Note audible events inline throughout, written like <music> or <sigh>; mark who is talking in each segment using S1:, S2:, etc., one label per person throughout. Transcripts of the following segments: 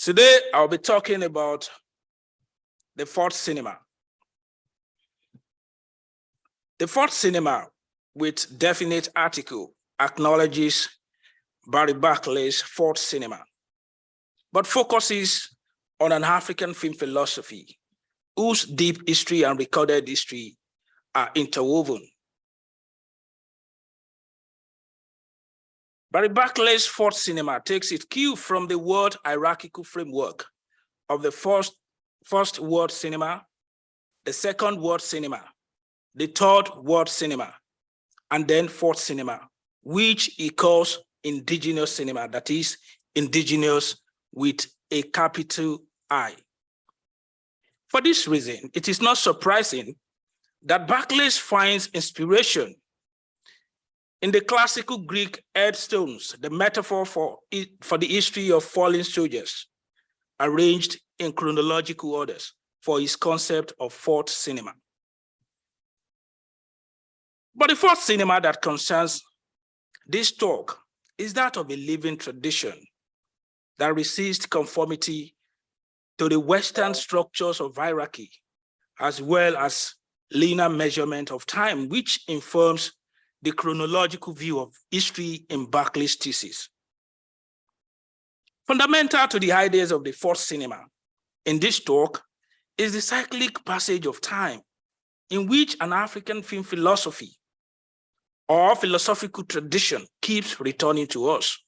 S1: Today, I'll be talking about the fourth cinema. The fourth cinema, with definite article, acknowledges Barry Barclay's fourth cinema, but focuses on an African film philosophy whose deep history and recorded history are interwoven. Barry Barclay's fourth cinema takes its cue from the world hierarchical framework of the first, first world cinema, the second world cinema, the third world cinema, and then fourth cinema, which he calls indigenous cinema, that is indigenous with a capital I. For this reason, it is not surprising that Barclay finds inspiration in the classical Greek headstones, the metaphor for, for the history of fallen soldiers, arranged in chronological orders for his concept of fourth cinema. But the fourth cinema that concerns this talk is that of a living tradition that resists conformity to the Western structures of hierarchy, as well as linear measurement of time, which informs the chronological view of history in Barclay's thesis. Fundamental to the ideas of the fourth cinema in this talk is the cyclic passage of time in which an African film philosophy or philosophical tradition keeps returning to us.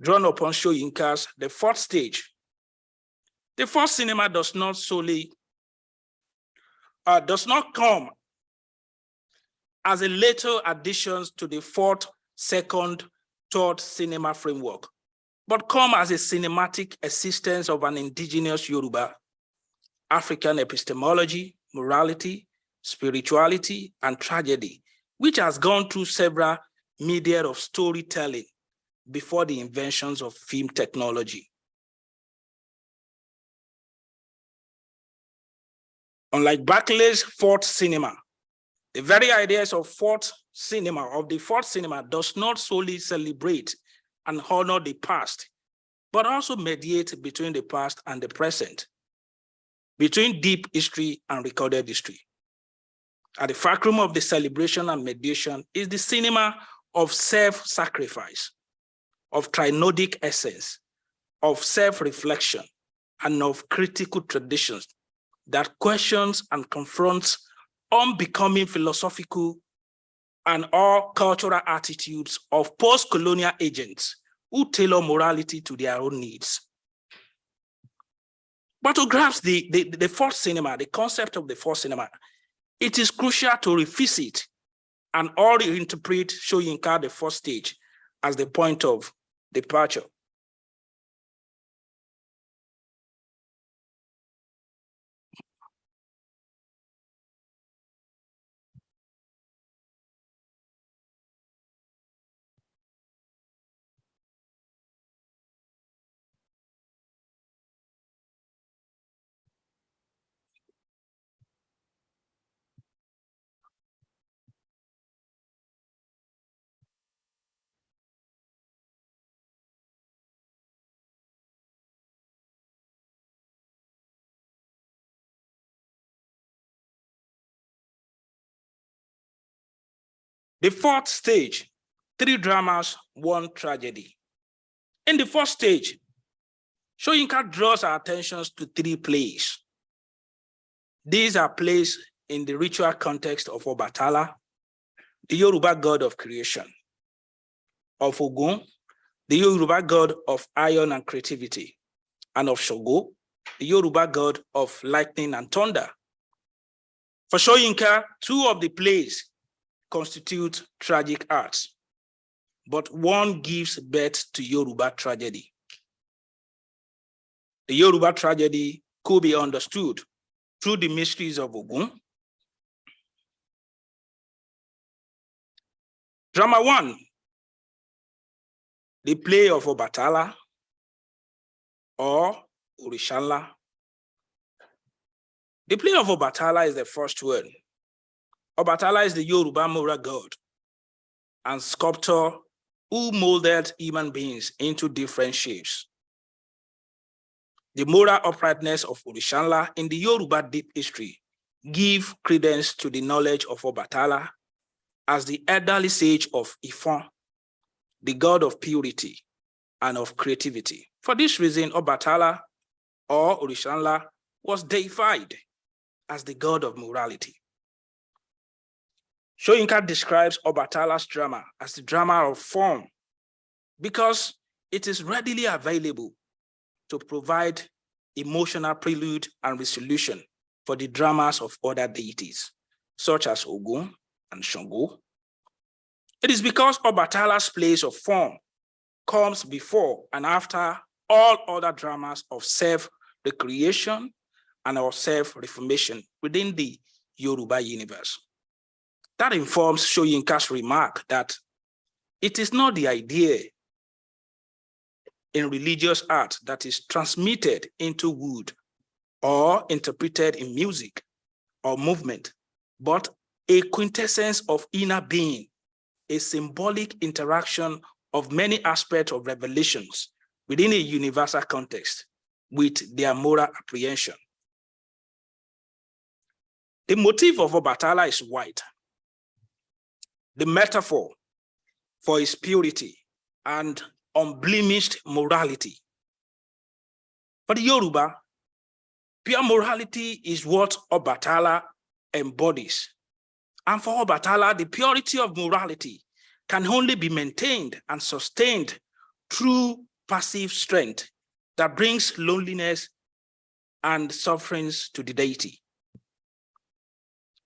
S1: Drawn upon Soyinka's The Fourth Stage. The fourth cinema does not solely, uh, does not come as a later additions to the fourth, second, third cinema framework, but come as a cinematic assistance of an indigenous Yoruba, African epistemology, morality, spirituality, and tragedy, which has gone through several media of storytelling before the inventions of film technology. Unlike Barclay's fourth cinema, the very ideas of fourth cinema, of the fourth cinema, does not solely celebrate and honor the past, but also mediate between the past and the present, between deep history and recorded history. At the fulcrum of the celebration and mediation is the cinema of self-sacrifice, of trinodic essence, of self-reflection, and of critical traditions that questions and confronts unbecoming philosophical and all cultural attitudes of post-colonial agents who tailor morality to their own needs. But to grasp the, the, the fourth cinema, the concept of the fourth cinema, it is crucial to revisit and all reinterpret Soyinka the first stage as the point of departure. The fourth stage, three dramas, one tragedy. In the first stage, Soyinka draws our attentions to three plays. These are plays in the ritual context of Obatala, the Yoruba god of creation, of Ogun, the Yoruba god of iron and creativity, and of Shango, the Yoruba god of lightning and thunder. For Soyinka, two of the plays constitute tragic arts, but one gives birth to Yoruba tragedy. The Yoruba tragedy could be understood through the mysteries of Ogun. Drama one, the play of Obatala or Orishanla. The play of Obatala is the first word Obatala is the Yoruba Mura god and sculptor who molded human beings into different shapes. The moral uprightness of Orishanla in the Yoruba deep history give credence to the knowledge of Obatala as the elderly sage of Ifon, the god of purity and of creativity. For this reason, Obatala or Orishanla was deified as the god of morality. Soyinka describes Obatala's drama as the drama of form because it is readily available to provide emotional prelude and resolution for the dramas of other deities, such as Ogun and Shango. It is because Obatala's place of form comes before and after all other dramas of self-recreation and of self-reformation within the Yoruba universe. That informs Soyinka's remark that it is not the idea in religious art that is transmitted into wood or interpreted in music or movement, but a quintessence of inner being, a symbolic interaction of many aspects of revelations within a universal context with their moral apprehension. The motif of Obatala is white. The metaphor for his purity and unblemished morality. For the Yoruba, pure morality is what Obatala embodies. And for Obatala, the purity of morality can only be maintained and sustained through passive strength that brings loneliness and sufferings to the deity.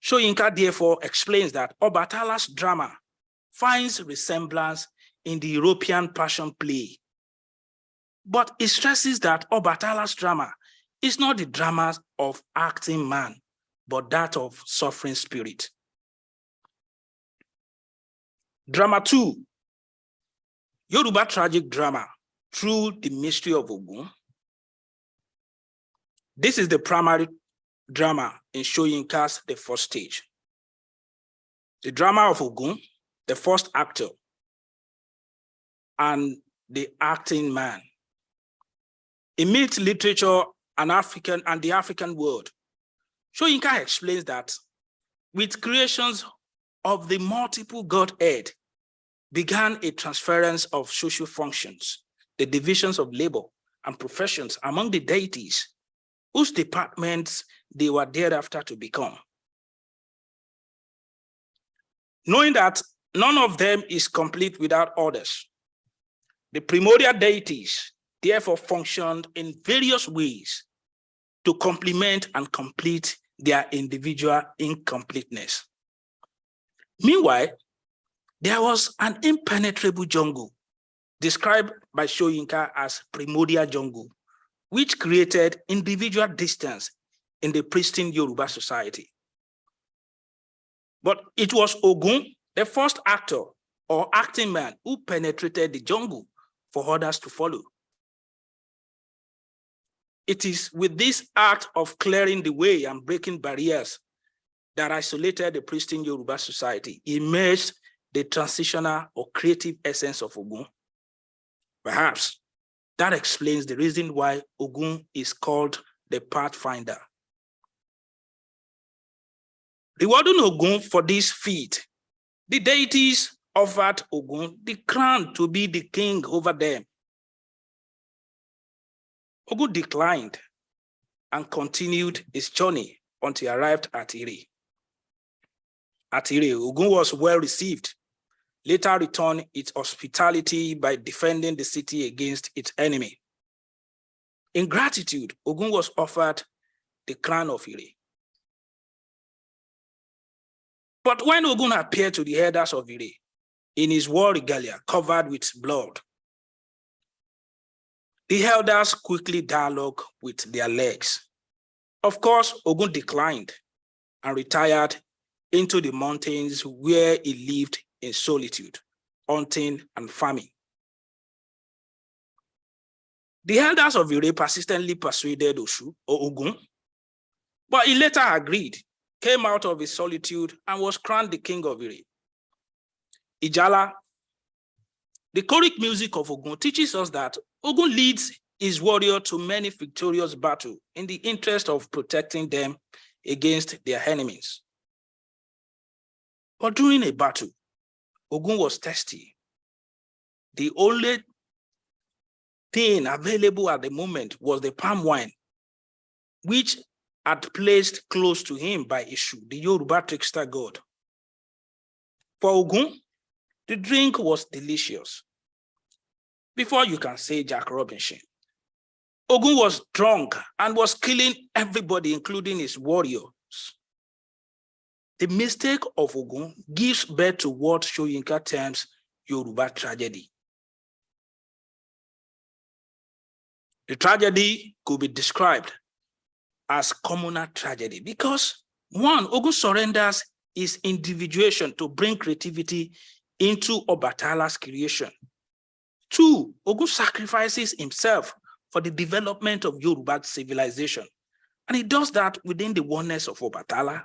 S1: Soyinka therefore explains that Obatala's drama finds resemblance in the European passion play. But it stresses that Obatala's drama is not the drama of acting man, but that of suffering spirit. Drama two, Yoruba tragic drama through the mystery of Ogun. This is the primary drama in Soyinka's the first stage. The drama of Ogun, the first actor, and the acting man. Myth literature and African and the African world, Soyinka explains that with creations of the multiple Godhead began a transference of social functions, the divisions of labor and professions among the deities, whose departments they were thereafter to become. Knowing that none of them is complete without others, the primordial deities therefore functioned in various ways to complement and complete their individual incompleteness. Meanwhile, there was an impenetrable jungle described by Soyinka as primordial jungle, which created individual distance in the pristine Yoruba society. But it was Ogun, the first actor or acting man who penetrated the jungle for others to follow. It is with this act of clearing the way and breaking barriers that isolated the pristine Yoruba society, emerged the transitional or creative essence of Ogun. Perhaps that explains the reason why Ogun is called the pathfinder. Rewarding Ogun for this feat, the deities offered Ogun the crown to be the king over them. Ogun declined and continued his journey until he arrived at Ire. At Ire, Ogun was well received, later returned its hospitality by defending the city against its enemy. In gratitude, Ogun was offered the crown of Ire. But when Ogun appeared to the elders of Ire, in his war regalia covered with blood. The elders quickly dialogue with their legs. Of course, Ogun declined and retired into the mountains where he lived in solitude, hunting and farming. The elders of Ire persistently persuaded Oshu or Ogun, but he later agreed, came out of his solitude and was crowned the king of Ire. Ijala, the choric music of Ogun teaches us that Ogun leads his warrior to many victorious battles in the interest of protecting them against their enemies. But during a battle, Ogun was thirsty. The only thing available at the moment was the palm wine, which had placed close to him by Eshu, the Yoruba trickster god. For Ogun, the drink was delicious. Before you can say Jack Robinson, Ogun was drunk and was killing everybody, including his warriors. The mistake of Ogun gives birth to what Soyinka terms Yoruba tragedy. The tragedy could be described as communal tragedy because one, Ogun surrenders his individuation to bring creativity into Obatala's creation. Two, Ogun sacrifices himself for the development of Yoruba civilization. And he does that within the oneness of Obatala.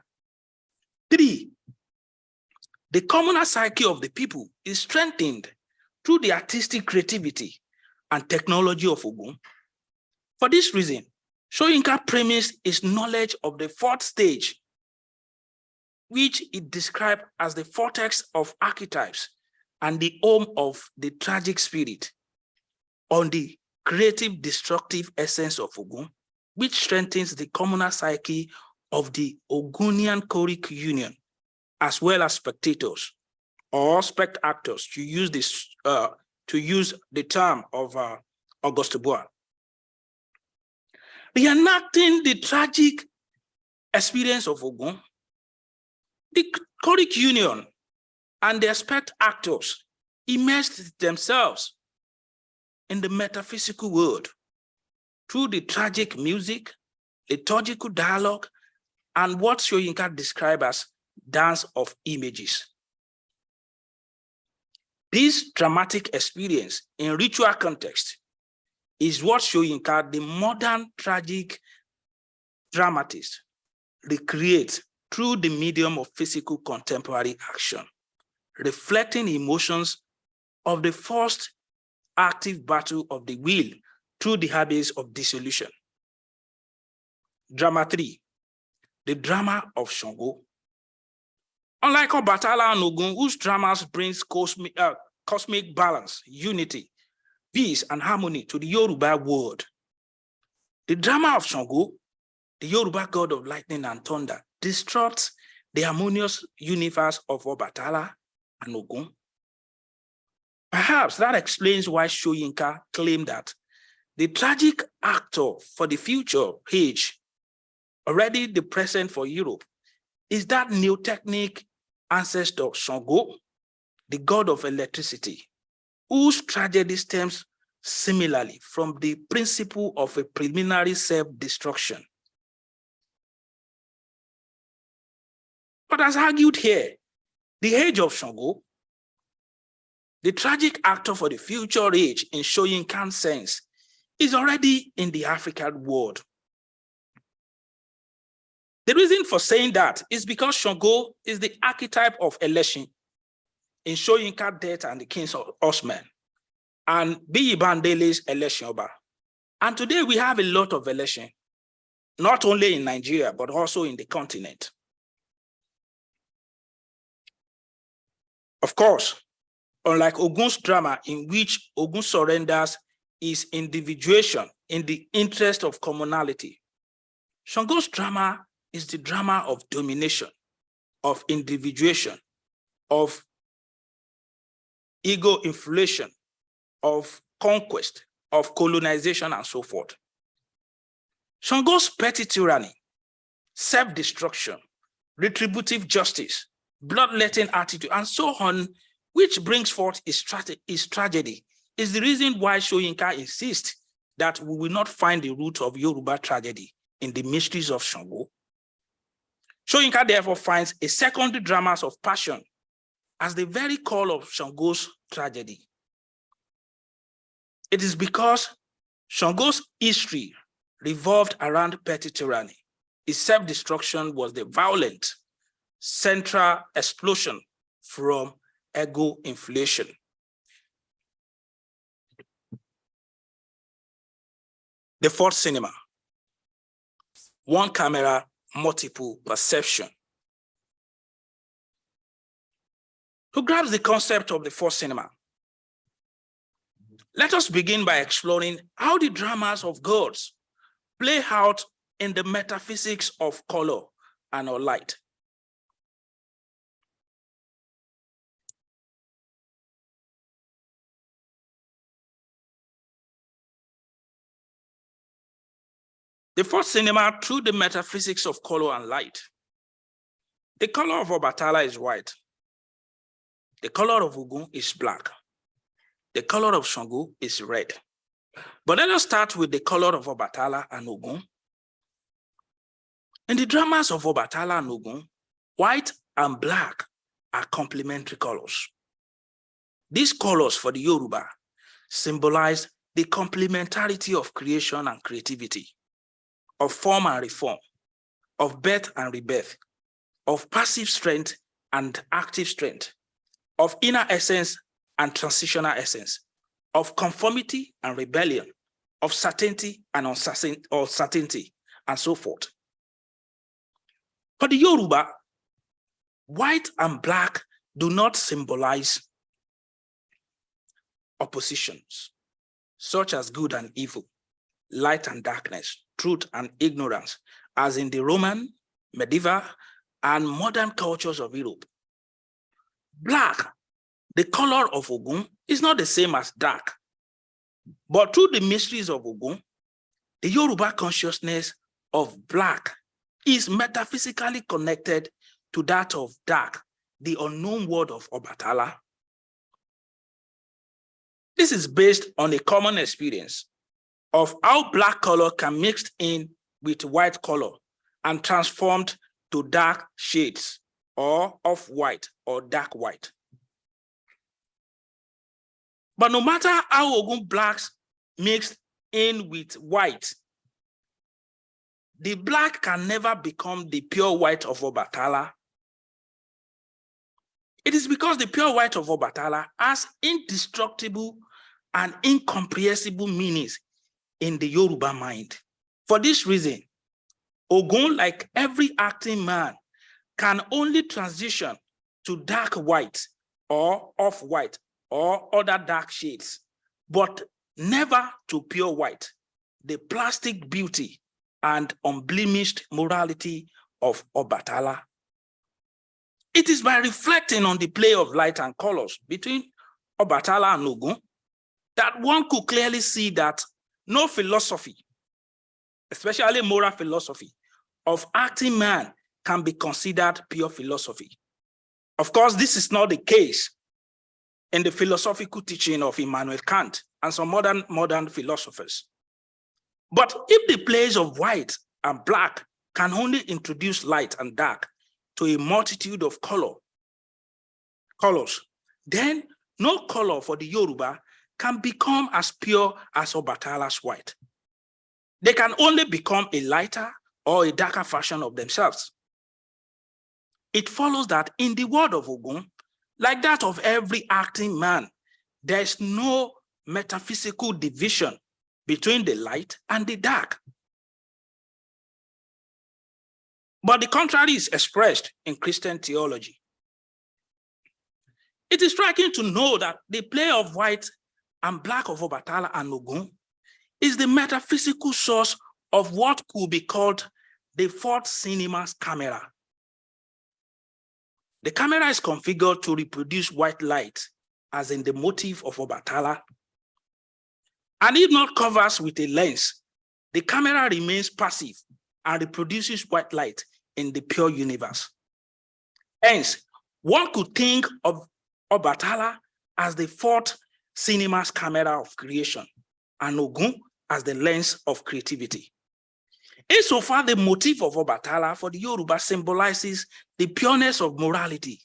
S1: Three, the communal psyche of the people is strengthened through the artistic creativity and technology of Ogun. For this reason, Soyinka premised his knowledge of the fourth stage, which it described as the vortex of archetypes and the home of the tragic spirit on the creative destructive essence of Ogun, which strengthens the communal psyche of the Ogunian choric union, as well as spectators or spect actors to use this uh, to use the term of uh, Augusto Boal. Reenacting the tragic experience of Ogun, the choric union and the spect actors immersed themselves in the metaphysical world through the tragic music, liturgical dialogue, and what Soyinka described as dance of images. This dramatic experience in ritual context is what Soyinka, the modern tragic dramatist, recreates through the medium of physical contemporary action reflecting emotions of the first active battle of the will through the habits of dissolution. Drama three, the drama of Shango. Unlike Obatala and Ogun, whose dramas brings cosmic, uh, cosmic balance, unity, peace, and harmony to the Yoruba world, the drama of Shango, the Yoruba god of lightning and thunder, disrupts the harmonious universe of Obatala and Ogun. Perhaps that explains why Soyinka claimed that the tragic actor for the future age, already the present for Europe, is that neo-technic ancestor Shango, the god of electricity, whose tragedy stems similarly from the principle of a preliminary self-destruction. But as argued here, the age of Shango, the tragic actor for the future age in showing sense is already in the African world. The reason for saying that is because Shango is the archetype of Elesin in Soyinka death and the kings of Osman and Biyi Bandele's Elesin. And today we have a lot of election, not only in Nigeria, but also in the continent. Of course, unlike Ogun's drama in which Ogun surrenders his individuation in the interest of commonality, Shango's drama is the drama of domination, of individuation, of ego inflation, of conquest, of colonization, and so forth. Shango's petty tyranny, self-destruction, retributive justice, bloodletting attitude, and so on, which brings forth his, his tragedy, is the reason why Soyinka insists that we will not find the root of Yoruba tragedy in the mysteries of Shango. Soyinka therefore finds a secondary dramas of passion as the very call of Shango's tragedy. It is because Shango's history revolved around petty tyranny. His self-destruction was the violent central explosion from ego inflation. The fourth cinema, one camera, multiple perception. Who grabs the concept of the fourth cinema? Let us begin by exploring how the dramas of gods play out in the metaphysics of color and or light. The first cinema through the metaphysics of color and light. The color of Obatala is white. The color of Ogun is black. The color of Shango is red. But let us start with the color of Obatala and Ogun. In the dramas of Obatala and Ogun, white and black are complementary colors. These colors for the Yoruba symbolize the complementarity of creation and creativity of form and reform, of birth and rebirth, of passive strength and active strength, of inner essence and transitional essence, of conformity and rebellion, of certainty and uncertainty, and so forth. For the Yoruba, white and black do not symbolize oppositions, such as good and evil, light and darkness, truth and ignorance, as in the Roman, medieval, and modern cultures of Europe. Black, the color of Ogun, is not the same as dark. But through the mysteries of Ogun, the Yoruba consciousness of black is metaphysically connected to that of dark, the unknown world of Obatala. This is based on a common experience of how black color can mixed in with white color and transformed to dark shades or off-white or dark white. But no matter how Ogun blacks mixed in with white, the black can never become the pure white of Obatala. It is because the pure white of Obatala has indestructible and incomprehensible meanings in the Yoruba mind. For this reason, Ogun, like every acting man, can only transition to dark white or off-white or other dark shades, but never to pure white, the plastic beauty and unblemished morality of Obatala. It is by reflecting on the play of light and colors between Obatala and Ogun that one could clearly see that no philosophy, especially moral philosophy, of acting man can be considered pure philosophy. Of course, this is not the case in the philosophical teaching of Immanuel Kant and some modern, modern philosophers. But if the plays of white and black can only introduce light and dark to a multitude of color, colors, then no color for the Yoruba can become as pure as Obatala's white. They can only become a lighter or a darker version of themselves. It follows that in the world of Ogun, like that of every acting man, there is no metaphysical division between the light and the dark. But the contrary is expressed in Christian theology. It is striking to know that the play of white and Black of Obatala and Ogun is the metaphysical source of what could be called the fourth cinema's camera. The camera is configured to reproduce white light as in the motif of Obatala. And if not covers with a lens, the camera remains passive and reproduces white light in the pure universe. Hence, one could think of Obatala as the fourth cinema's camera of creation, and Ogun as the lens of creativity. Insofar, the motif of Obatala for the Yoruba symbolizes the pureness of morality,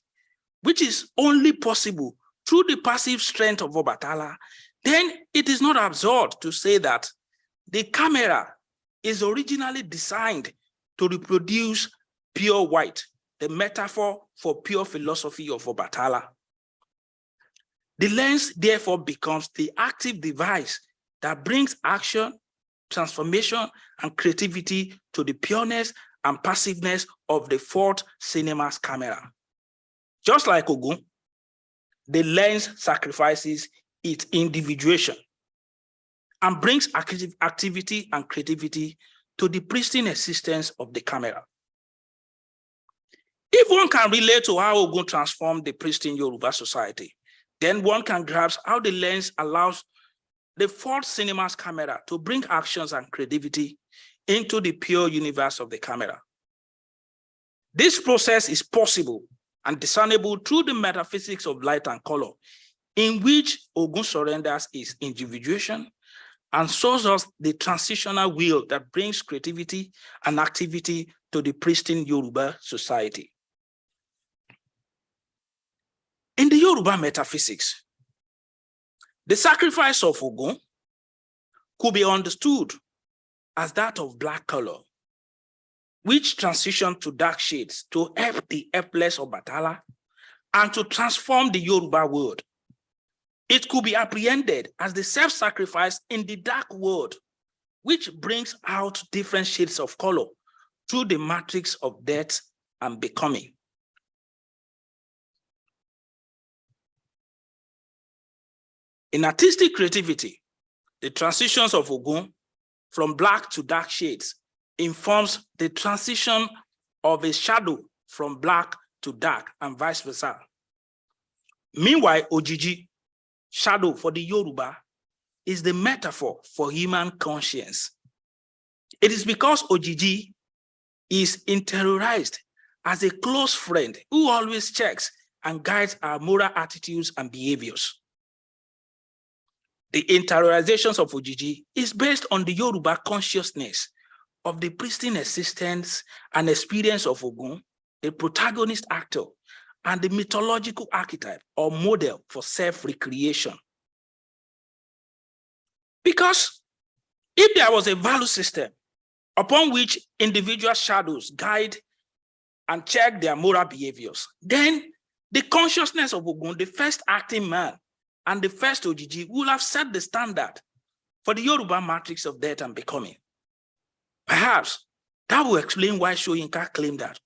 S1: which is only possible through the passive strength of Obatala, then it is not absurd to say that the camera is originally designed to reproduce pure white, the metaphor for pure philosophy of Obatala. The lens therefore becomes the active device that brings action, transformation, and creativity to the pureness and passiveness of the fourth cinema's camera. Just like Ogun, the lens sacrifices its individuation and brings active activity and creativity to the pristine existence of the camera. If one can relate to how Ogun transformed the pristine Yoruba society, then one can grasp how the lens allows the fourth cinema's camera to bring actions and creativity into the pure universe of the camera. This process is possible and discernible through the metaphysics of light and color, in which Ogun surrenders his individuation and shows us the transitional wheel that brings creativity and activity to the pristine Yoruba society. In the Yoruba metaphysics, the sacrifice of Ogun could be understood as that of black color, which transitioned to dark shades to help the helpless Obatala and to transform the Yoruba world. It could be apprehended as the self-sacrifice in the dark world, which brings out different shades of color through the matrix of death and becoming. In artistic creativity, the transitions of Ogun from black to dark shades informs the transition of a shadow from black to dark and vice versa. Meanwhile, Ojiji, shadow for the Yoruba, is the metaphor for human conscience. It is because Ojiji is interiorized as a close friend who always checks and guides our moral attitudes and behaviors. The interiorizations of Ojiji is based on the Yoruba consciousness of the pristine existence and experience of Ogun, a protagonist actor, and the mythological archetype or model for self-recreation. Because if there was a value system upon which individual shadows guide and check their moral behaviors, then the consciousness of Ogun, the first acting man, and the first OGG will have set the standard for the Yoruba matrix of death and becoming. Perhaps that will explain why Soyinka claimed that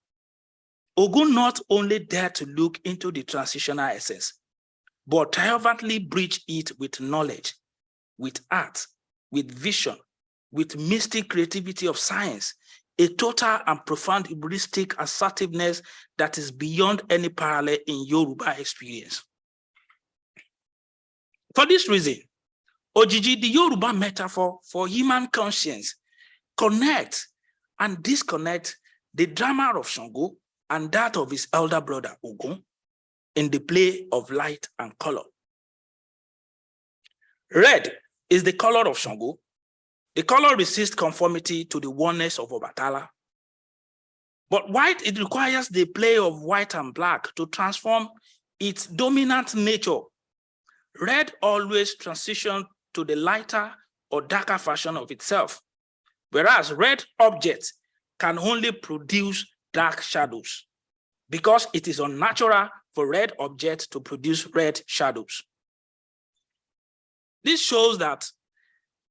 S1: Ogun not only dared to look into the transitional essence, but triumphantly breached it with knowledge, with art, with vision, with mystic creativity of science, a total and profound heuristic assertiveness that is beyond any parallel in Yoruba experience. For this reason, Ojiji, the Yoruba metaphor for human conscience, connect and disconnect the drama of Shango and that of his elder brother Ogun in the play of light and color. Red is the color of Shango. The color resists conformity to the oneness of Obatala. But white, it requires the play of white and black to transform its dominant nature Red always transitions to the lighter or darker version of itself, whereas red objects can only produce dark shadows because it is unnatural for red objects to produce red shadows. This shows that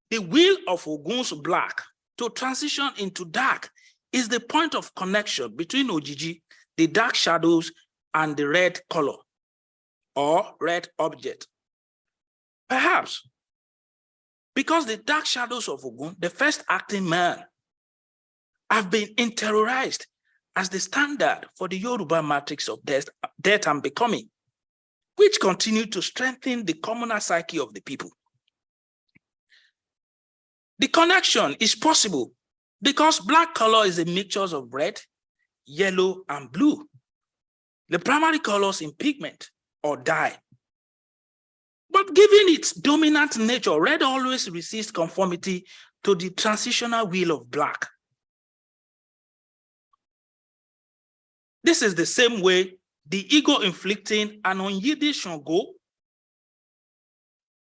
S1: the will of Ogun's black to transition into dark is the point of connection between Ojiji, the dark shadows, and the red color or red object. Perhaps because the dark shadows of Ogun, the first acting man, have been interiorized as the standard for the Yoruba matrix of death, death and becoming, which continue to strengthen the communal psyche of the people. The connection is possible because black color is a mixture of red, yellow, and blue. The primary colors in pigment or dye but given its dominant nature, red always resists conformity to the transitional will of black. This is the same way the ego-inflicting and unyielding Shango,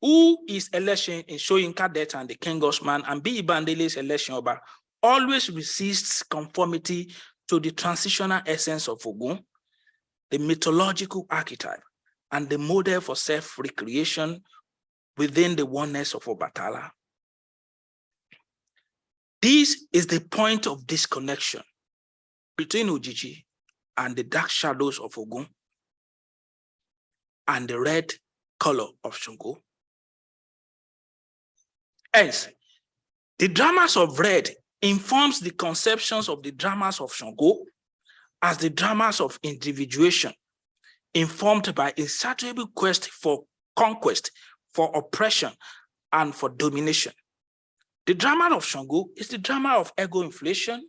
S1: who is Elesin in showing Cadet and the King's Horseman and B. Bandele's Elesin Oba, always resists conformity to the transitional essence of Ogun, the mythological archetype and the model for self-recreation within the oneness of Obatala. This is the point of disconnection between Ojiji and the dark shadows of Ogun and the red color of Shango. Hence, the dramas of red informs the conceptions of the dramas of Shango as the dramas of individuation, informed by insatiable quest for conquest, for oppression, and for domination. The drama of Shango is the drama of ego inflation,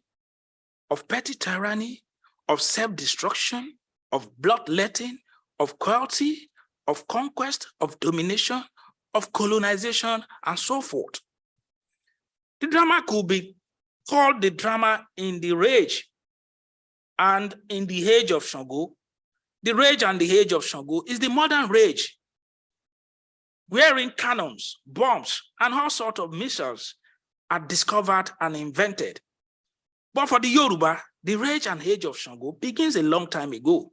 S1: of petty tyranny, of self-destruction, of bloodletting, of cruelty, of conquest, of domination, of colonization, and so forth. The drama could be called the drama in the rage and in the age of Shango. The rage and the age of Shango is the modern rage, wherein cannons, bombs, and all sorts of missiles are discovered and invented. But for the Yoruba, the rage and age of Shango begins a long time ago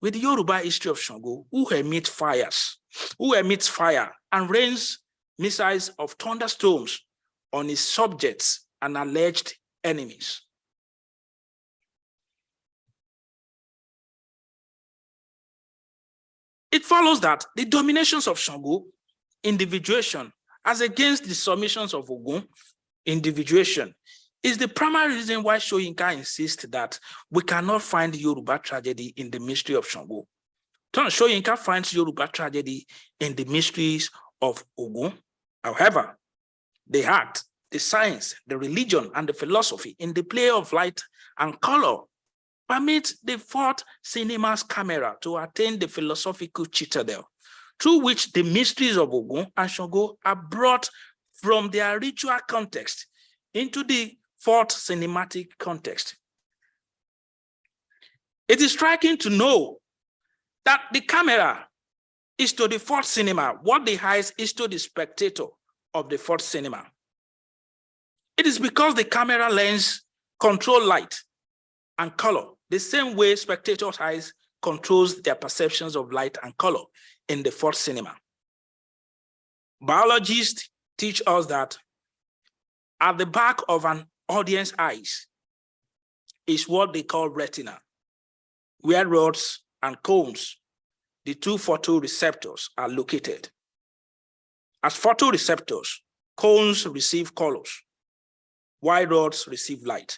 S1: with the Yoruba history of Shango, who emits fires, who emits fire and rains missiles of thunderstorms on his subjects and alleged enemies. It follows that the dominations of Shango, individuation, as against the submissions of Ogun, individuation, is the primary reason why Soyinka insists that we cannot find Yoruba tragedy in the mystery of Shango. Soyinka finds Yoruba tragedy in the mysteries of Ogun. However, the art, the science, the religion, and the philosophy in the play of light and color permit the fourth cinema's camera to attain the philosophical citadel through which the mysteries of Ogun and Shango are brought from their ritual context into the fourth cinematic context. It is striking to know that the camera is to the fourth cinema what the eyes is to the spectator of the fourth cinema. It is because the camera lens control light and color the same way spectators' eyes controls their perceptions of light and color in the fourth cinema. Biologists teach us that at the back of an audience eyes is what they call retina, where rods and cones, the two photoreceptors are located. As photoreceptors, cones receive colors, while rods receive light.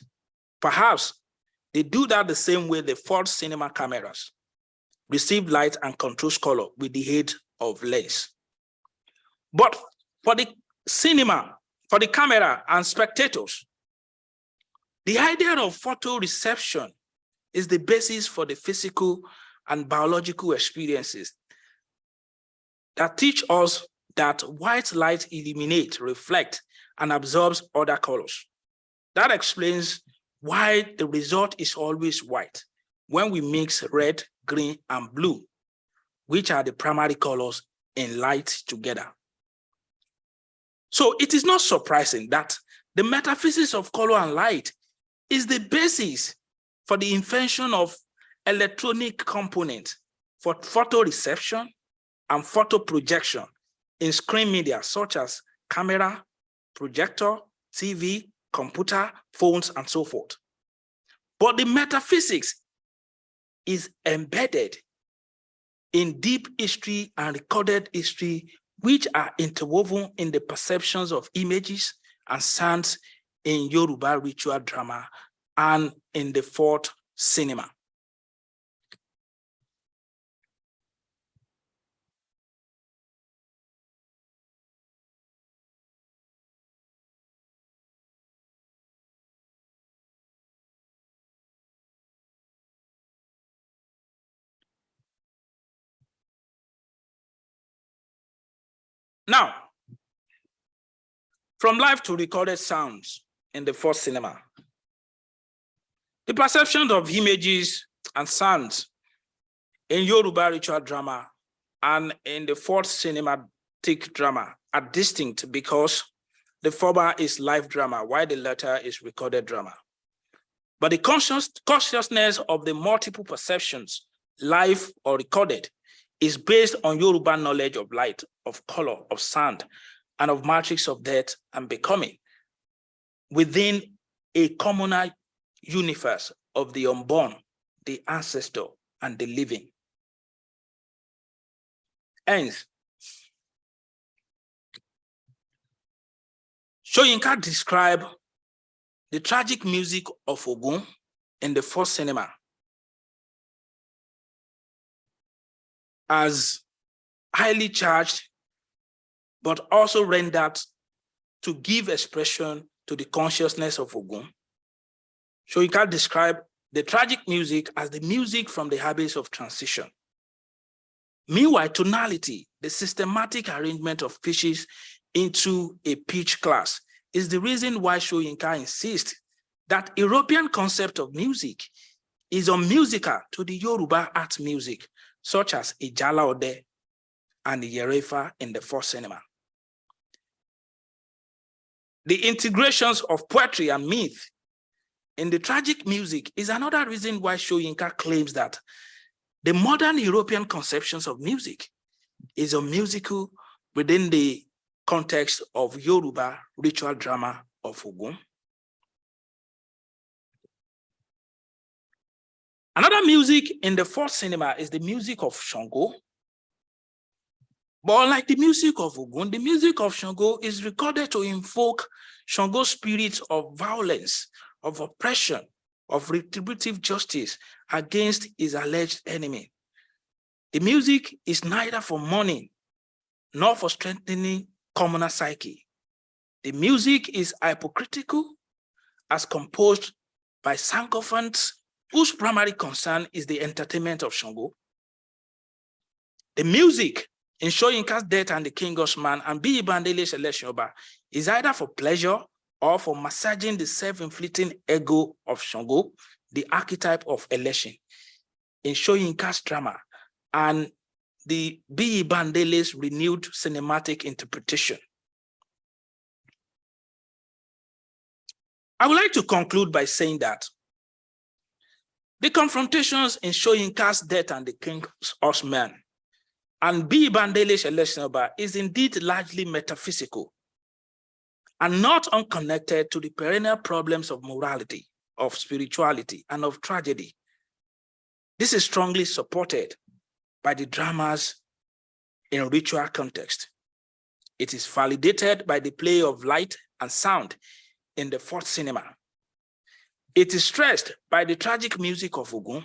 S1: Perhaps they do that the same way the fourth cinema cameras receive light and controls color with the aid of lens. But for the cinema, for the camera and spectators, the idea of photoreception is the basis for the physical and biological experiences that teach us that white light illuminates, reflects, and absorbs other colors. That explains why the result is always white when we mix red, green, and blue, which are the primary colors in light together. So it is not surprising that the metaphysics of color and light is the basis for the invention of electronic components for photo reception and photo projection in screen media such as camera, projector, TV, computer, phones, and so forth. But the metaphysics is embedded in deep history and recorded history, which are interwoven in the perceptions of images and sounds in Yoruba ritual drama and in the fourth cinema. Now, from live to recorded sounds in the first cinema, the perception of images and sounds in Yoruba ritual drama and in the fourth cinematic drama are distinct because the former is live drama while the latter is recorded drama. But the conscious, consciousness of the multiple perceptions, live or recorded, is based on Yoruba knowledge of light, of color, of sound, and of matrix of death and becoming. within a communal universe of the unborn, the ancestor, and the living. Hence, Soyinka described the tragic music of Ogun in the first cinema as highly charged, but also rendered to give expression to the consciousness of Ogun. So you can describe the tragic music as the music from the habits of transition. Meanwhile, tonality, the systematic arrangement of pitches into a pitch class is the reason why Soyinka insists that European concept of music is unmusical to the Yoruba art music, such as Ijala Ode and Iyere Ifa in the first cinema. The integrations of poetry and myth in the tragic music is another reason why Soyinka claims that the modern European conceptions of music is a musical within the context of Yoruba ritual drama of Ogun. Another music in the fourth cinema is the music of Shango. But like the music of Ogun, the music of Shango is recorded to invoke Shango's spirit of violence, of oppression, of retributive justice against his alleged enemy. The music is neither for mourning nor for strengthening commoner psyche. The music is hypocritical as composed by sycophants whose primary concern is the entertainment of Shango. The music in Soyinka's death and the King Man and Biyi Bandele's Elesin is either for pleasure or for massaging the self-inflicting ego of Shango, the archetype of Elesin. In Soyinka's drama and the Biyi Bandele's renewed cinematic interpretation. I would like to conclude by saying that the confrontations in Soyinka's death and the king's horsemen and Biyi Bandele's Elesin is indeed largely metaphysical and not unconnected to the perennial problems of morality, of spirituality, and of tragedy. This is strongly supported by the dramas in ritual context. It is validated by the play of light and sound in the fourth cinema. It is stressed by the tragic music of Ogun.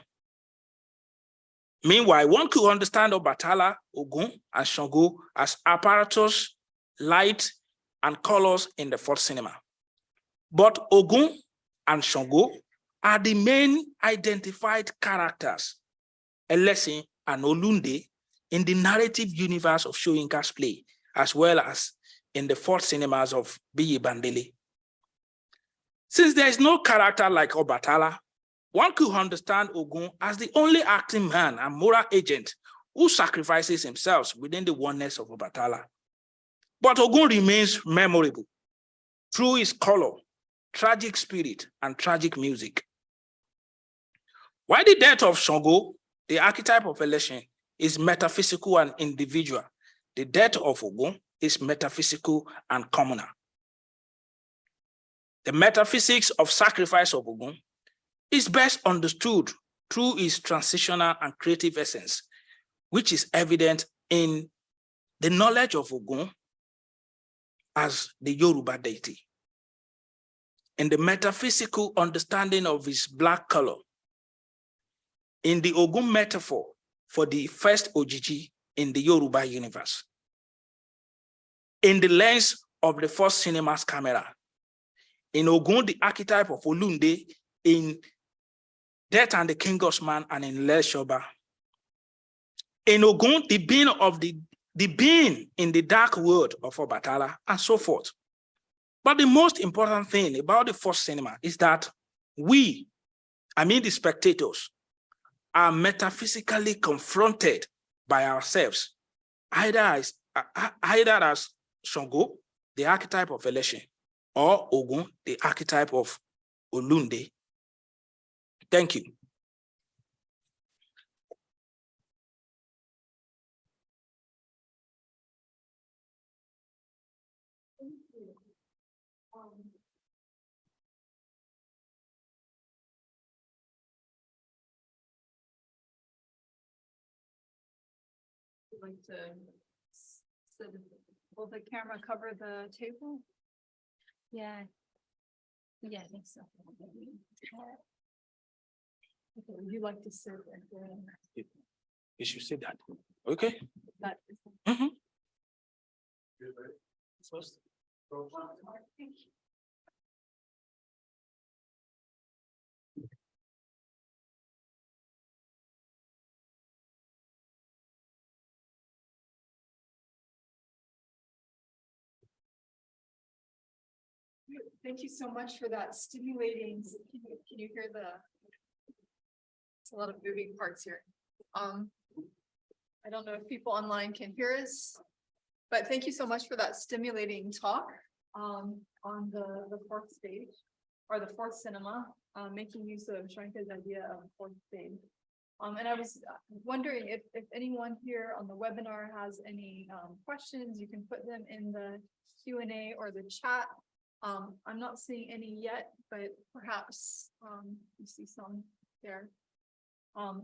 S1: Meanwhile, one could understand Obatala, Ogun, and Shango as apparatus, light, and colors in the fourth cinema. But Ogun and Shango are the main identified characters, Elesin and Olunde, in the narrative universe of Soyinka's play, as well as in the fourth cinemas of Biyi Bandele. Since there is no character like Obatala, one could understand Ogun as the only acting man and moral agent who sacrifices himself within the oneness of Obatala. But Ogun remains memorable through his color, tragic spirit, and tragic music. Why the death of Shango, the archetype of Elesin, is metaphysical and individual, the death of Ogun is metaphysical and communal. The metaphysics of sacrifice of Ogun is best understood through its transitional and creative essence, which is evident in the knowledge of Ogun as the Yoruba deity. In the metaphysical understanding of his black color, in the Ogun metaphor for the first Ojiji in the Yoruba universe, in the lens of the first cinema's camera, in Ogun, the archetype of Olunde, in Death and the King's Man, and in Elesin Oba. In Ogun, the being of the the being in the dark world of Obatala, and so forth. But the most important thing about the first cinema is that we, I mean the spectators, are metaphysically confronted by ourselves, either as, uh, either as Shango, the archetype of Elesin, or Ogun, the archetype of Olunde. Thank you.
S2: like to, so will the camera cover the table?
S3: Yeah. Yeah, I think so.
S2: Okay, Would you like to sit at the,
S1: You should say that. Okay?
S2: that? Mm-hmm.
S1: First.
S2: Thank you so much for that stimulating, can you, can you hear the? It's a lot of moving parts here. Um. I don't know if people online can hear us. But thank you so much for that stimulating talk, um, on the, the fourth stage. Or the fourth cinema, uh, making use of Soyinka's idea of fourth stage. Um, and I was wondering if, if anyone here on the webinar has any, um, questions, you can put them in the Q and A or the chat. Um, I'm not seeing any yet, but perhaps, um, you see some there. Um,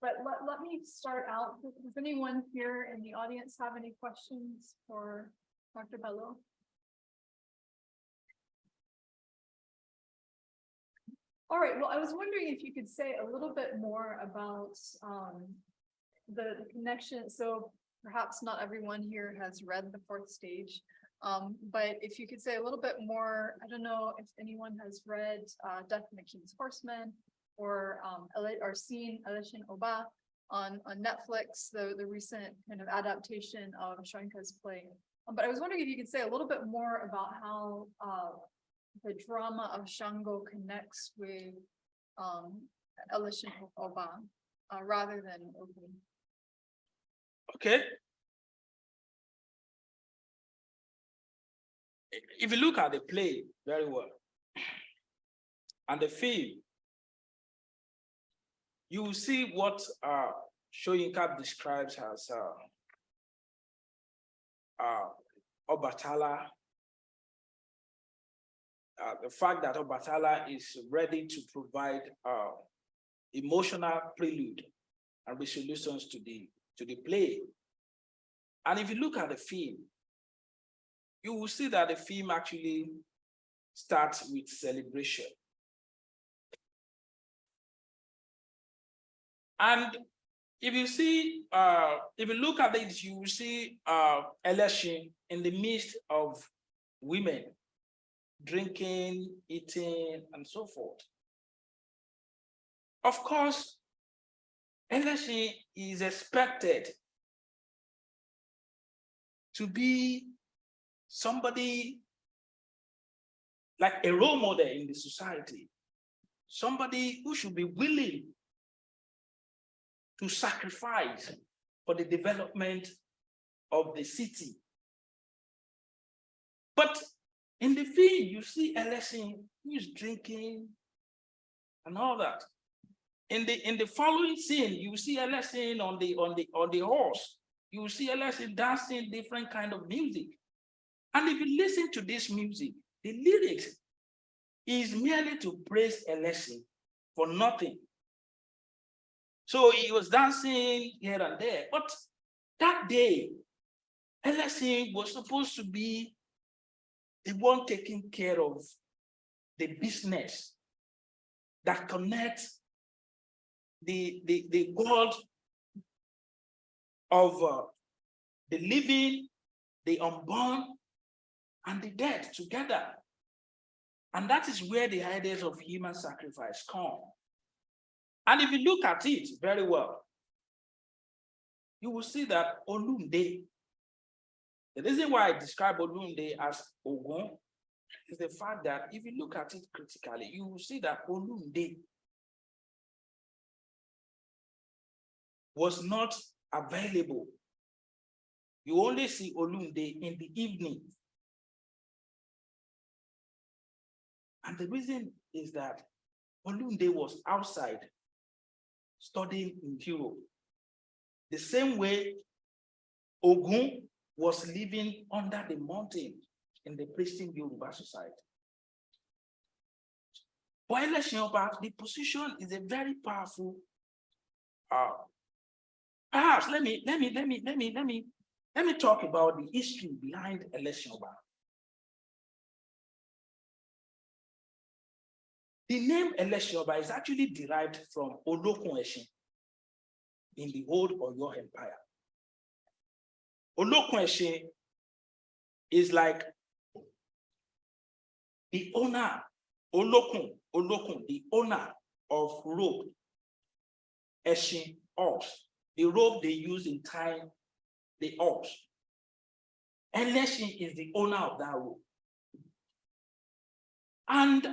S2: but let, let me start out. Does anyone here in the audience have any questions for Dr. Bello? All right, well, I was wondering if you could say a little bit more about, um, the the connection, so perhaps not everyone here has read the fourth stage. Um, but if you could say a little bit more, I don't know if anyone has read, uh, Death and the King's Horseman. Or, um, or seen Elesin Oba on, on Netflix, the, the recent kind of adaptation of Soyinka's play. Um, But I was wondering if you could say a little bit more about how, uh, the drama of Shango connects with, um, Elesin Oba, uh, rather than Ogun.
S1: Okay. If you look at the play very well. And the film. You will see what uh Soyinka describes as uh. Uh, Obatala. Uh, the fact that Obatala is ready to provide uh emotional prelude and resolutions to the to the play. And if you look at the film, you will see that the film actually starts with celebration. And if you see, uh, if you look at it, you will see uh, Elesin in the midst of women drinking, eating, and so forth. Of course, Elesin is expected to be somebody like a role model in the society, somebody who should be willing to sacrifice for the development of the city. But in the film, you see Elesin who is drinking and all that. In the in the following scene, you see Elesin on the on the on the horse. You see Elesin dancing different kind of music. And if you listen to this music, the lyrics is merely to praise Elesin for nothing. So he was dancing here and there, but that day, Elesin was supposed to be the one taking care of the business that connects the, the, the world of uh, the living, the unborn, and the dead together. And that is where the ideas of human sacrifice come. And if you look at it very well, you will see that Olunde, the reason why I describe Olunde as Ogun is the fact that if you look at it critically, you will see that Olunde was not available. You only see Olunde in the evening. And the reason is that Olunde was outside studying in Europe. The same way Ogun was living under the mountain in the pristine Yoruba society. But Elesin the position is a very powerful uh, perhaps let me, let me, let me, let me, let me, let me talk about the history behind Elesin. The name Elesin Oba is actually derived from Olokun Eshin in the old Oyo Empire. Olokun Eshin is like the owner, Olokun, Olokun, the owner of rope, Eshin, ox, the rope they use in tying the ox. Elesin is the owner of that rope. And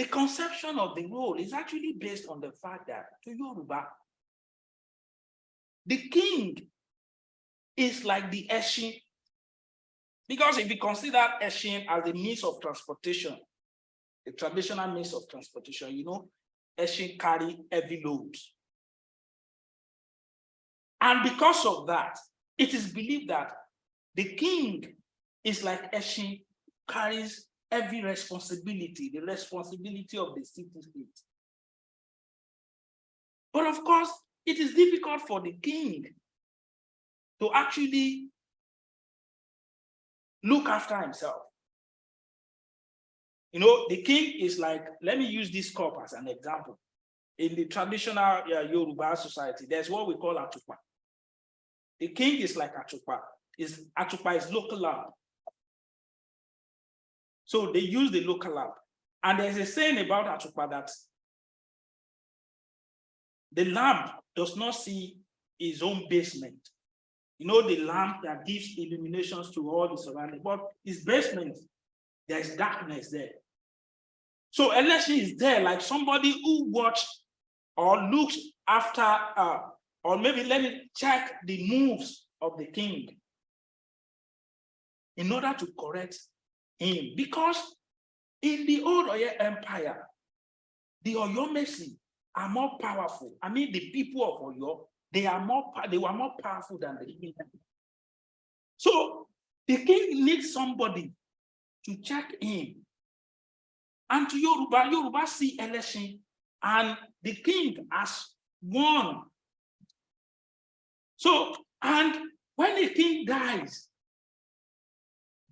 S1: the conception of the role is actually based on the fact that to Yoruba, the king is like the Eshin. Because if you consider Eshin as a means of transportation, the traditional means of transportation, you know, Eshin carry heavy loads. And because of that, it is believed that the king is like Eshin carries every responsibility, the responsibility of the city state. But of course, it is difficult for the king to actually look after himself. You know, the king is like, let me use this cup as an example. In the traditional uh, Yoruba society, there's what we call atupa. The king is like atupa. Is atupa is local land. So they use the local lamp. And there's a saying about atupa that the lamp does not see his own basement. You know, the lamp that gives illuminations to all the surrounding, but his basement, there's darkness there. So election is there like somebody who watched or looks after, uh, or maybe let me check the moves of the king in order to correct him. Because in the old Oyo Empire, the Oyo Mesi are more powerful. I mean, the people of Oyo, they are more they were more powerful than the king. So the king needs somebody to check in. And to Yoruba, Yoruba see Elesin, and the king has won. So, and when the king dies,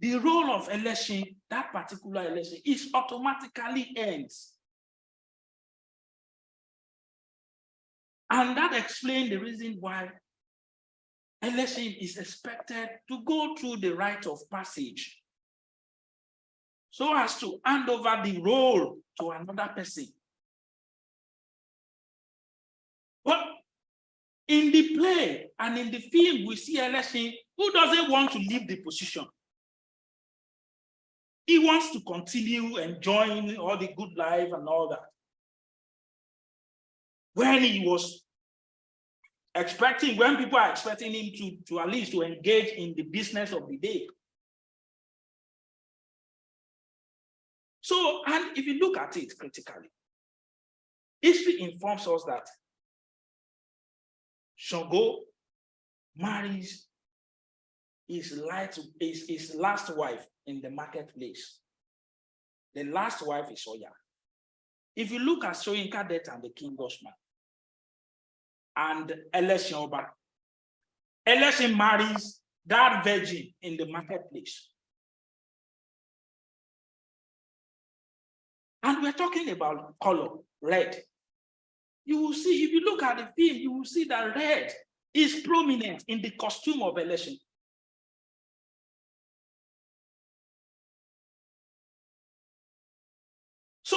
S1: the role of Elesin, that particular Elesin, is automatically ends. And that explains the reason why Elesin is expected to go through the rite of passage so as to hand over the role to another person. But in the play and in the film, we see Elesin who doesn't want to leave the position. He wants to continue enjoying all the good life and all that when he was expecting, when people are expecting him to, to at least to engage in the business of the day. So, and if you look at it critically, history informs us that Shango marries his, light, his, his last wife in the marketplace. The last wife is Oya. If you look at Soyinka death and the King's Horseman, and Elesin Oba. Elesin marries that virgin in the marketplace. And we're talking about color, red. You will see, if you look at the film, you will see that red is prominent in the costume of Elesin.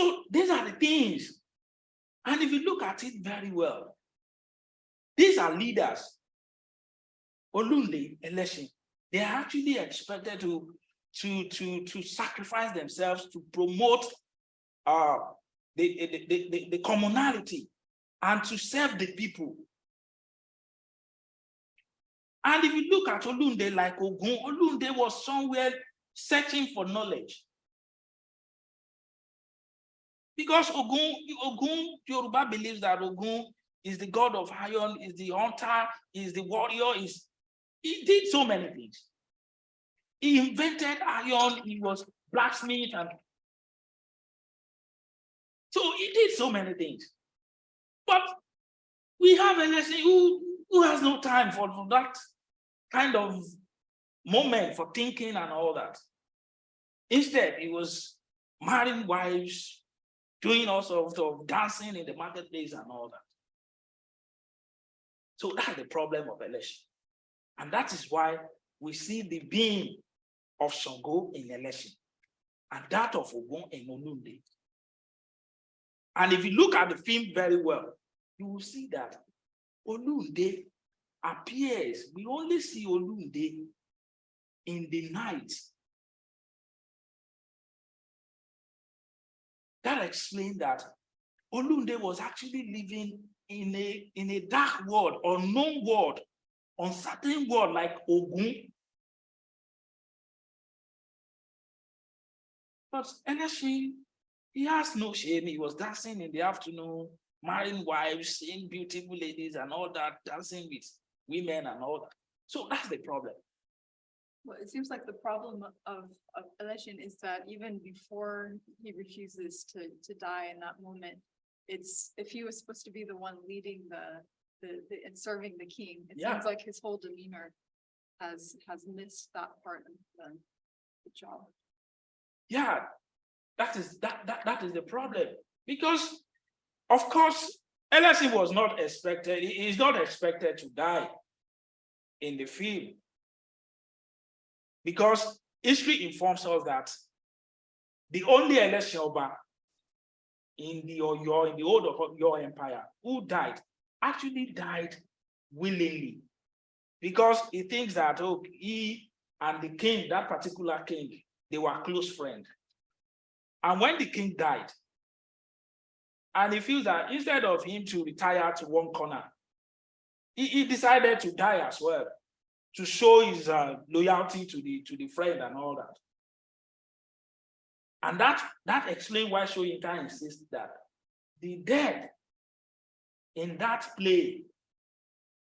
S1: So these are the things. And if you look at it very well, these are leaders. Olunde Elesin. They are actually expected to, to, to, to sacrifice themselves to promote uh, the, the, the, the commonality and to serve the people. And if you look at Olunde like Ogun, Olunde was somewhere searching for knowledge. Because Ogun, Ogun, Yoruba believes that Ogun is the god of iron, is the hunter, is the warrior, is he did so many things. He invented iron, he was blacksmith, and so he did so many things. But we have a lesson who, Who has no time for, for that kind of moment for thinking and all that? Instead, he was marrying wives, doing all sorts of dancing in the marketplace and all that. So that's the problem of Elesin. And that is why we see the being of Shango in Elesin and that of Ogun in Olunde. And if you look at the film very well, you will see that Olunde appears, we only see Olunde in the night. That explained that Olunde was actually living in a, in a dark world, unknown world, uncertain world like Ogun. But Eneshi, he has no shame. He was dancing in the afternoon, marrying wives, seeing beautiful ladies and all that, dancing with women and all that. So that's the problem.
S2: Well, it seems like the problem of, of Elesin is that even before he refuses to, to die in that moment, it's, if he was supposed to be the one leading the, the, the, and serving the king, it
S1: Yeah.
S2: seems like his whole demeanor has, has missed that part of the, the job.
S1: Yeah, that is that that that is the problem. Because of course, Elesin was not expected, he is not expected to die in the film. Because history informs us that the only Elesin Oba in the Oyo, in the old Oyo Empire, who died, actually died willingly. Because he thinks that oh, he and the king, that particular king, they were close friends. And when the king died, and he feels that instead of him to retire to one corner, he, he decided to die as well to show his uh, loyalty to the to the friend and all that. And that that explains why Soyinka insists that the dead in that play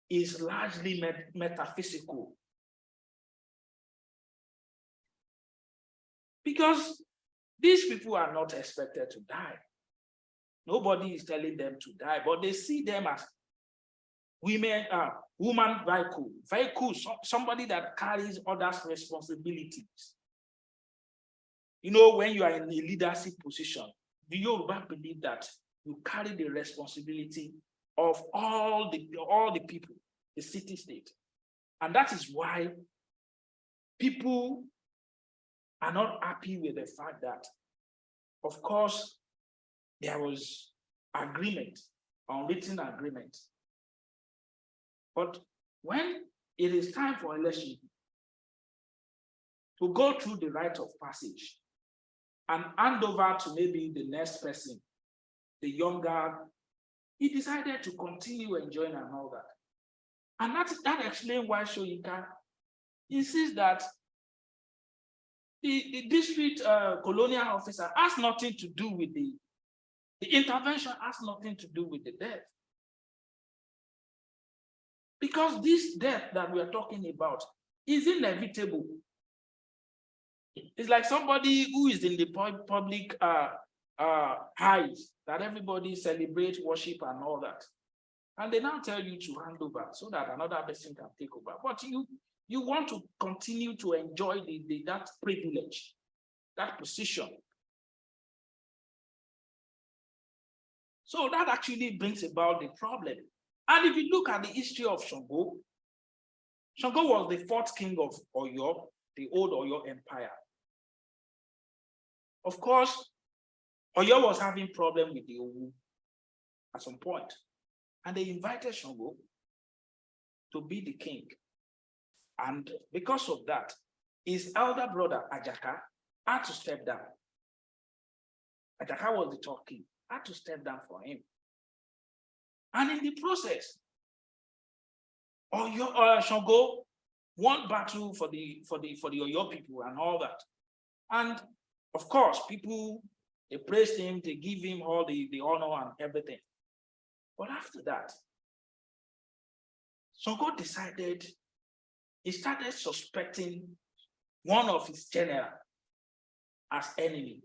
S1: is largely met metaphysical. Because these people are not expected to die. Nobody is telling them to die, but they see them as women, uh, woman vehicle, vehicle, so- somebody that carries others' responsibilities. You know, when you are in a leadership position, the Yoruba believe that you carry the responsibility of all the all the people, the city state. And that is why people are not happy with the fact that, of course, there was agreement, unwritten agreement. But when it is time for Elesin to go through the rite of passage and hand over to maybe the next person, the younger, he decided to continue enjoying and all that. And that, that explains why Soyinka insists that the, the district uh, colonial officer has nothing to do with the, the intervention has nothing to do with the death. Because this death that we are talking about is inevitable. It's like somebody who is in the public uh, uh, highs that everybody celebrates, worship and all that. And they now tell you to hand over so that another person can take over. But you, you want to continue to enjoy the, the, that privilege, that position. So that actually brings about the problem. And if you look at the history of Shango, Shango was the fourth king of Oyo, the old Oyo Empire. Of course, Oyo was having problem with the Owu at some point, and they invited Shango to be the king. And because of that, his elder brother Ajaka had to step down. Ajaka was the top king, had to step down for him. And in the process, Oyo, uh, Shango won battle for the for the for the Oyo people and all that. And of course, people they praised him, they give him all the, the honor and everything. But after that, Shango decided he started suspecting one of his general as enemy.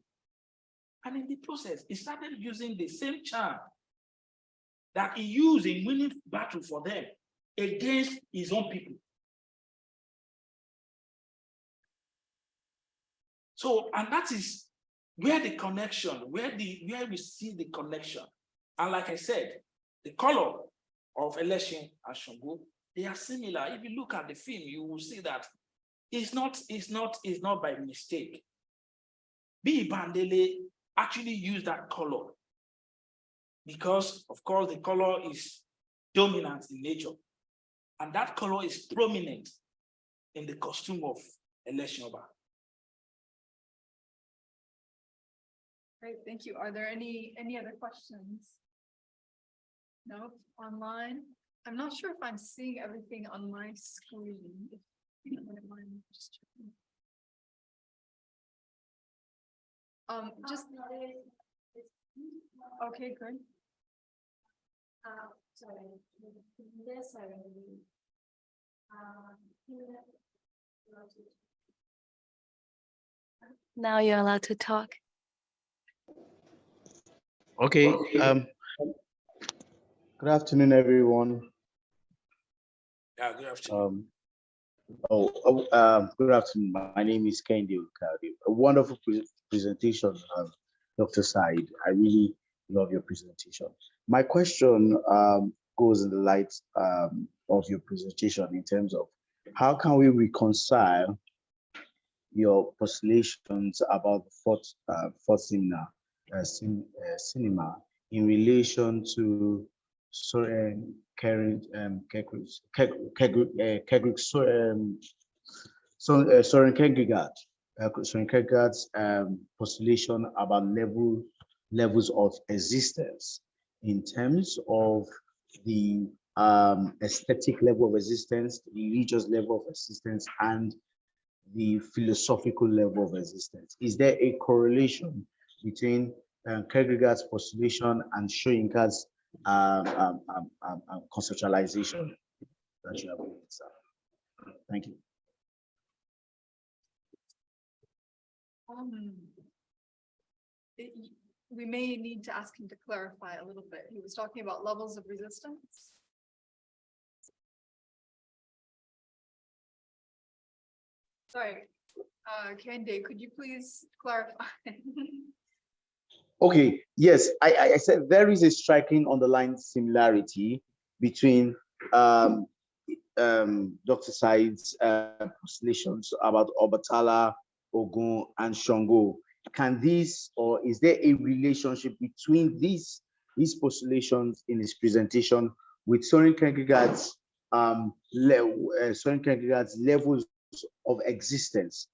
S1: And in the process, he started using the same charm that he used in winning battle for them against his own people. So, and that is where the connection, where the where we see the connection. And like I said, the color of Elesin and Shango, they are similar. If you look at the film, you will see that it's not, it's not, it's not by mistake. Biyi Bandele actually used that color because, of course, the color is dominant in nature. And that color is prominent in the costume of Elesin Oba.
S2: Great, thank you. Are there any, any other questions? No, online? I'm not sure if I'm seeing everything on my screen. If you don't mind just checking. Um, just. Okay, good.
S3: Uh, sorry, this, sorry. Now you're allowed to talk.
S4: Okay, um, good afternoon, everyone.
S1: Yeah, good afternoon.
S4: Um, oh, oh, um, good afternoon. My name is Kendi Ukadi. A wonderful pre- presentation, um, Dr. Said. I really love your presentation. My question, um, goes in the light, um, of your presentation in terms of how can we reconcile your postulations about the fourth, uh, fourth cinema, uh, cin- uh, cinema in relation to Soren Karen um uh, um so uh, Soren Kierkegaard uh, Soren Kierkegaard's um postulation about level levels of existence in terms of the um aesthetic level of existence, the religious level of existence, and the philosophical level of existence. Is there a correlation between uh, Kierkegaard's postulation and Soyinka's um, um, um, um, um, conceptualization that you have? Thank you.
S2: We may need to ask him to clarify a little bit. He was talking about levels of resistance. Sorry, uh, could you please clarify? <laughs>
S4: Okay, yes, I, I, I said there is a striking underlying similarity between um, um, Dr. Said's uh, postulations about Obatala, Ogun, and Shango. Can this, or is there a relationship between these, these postulations in his presentation with Soren Kierkegaard's um, le- uh, Soren Kierkegaard's levels of existence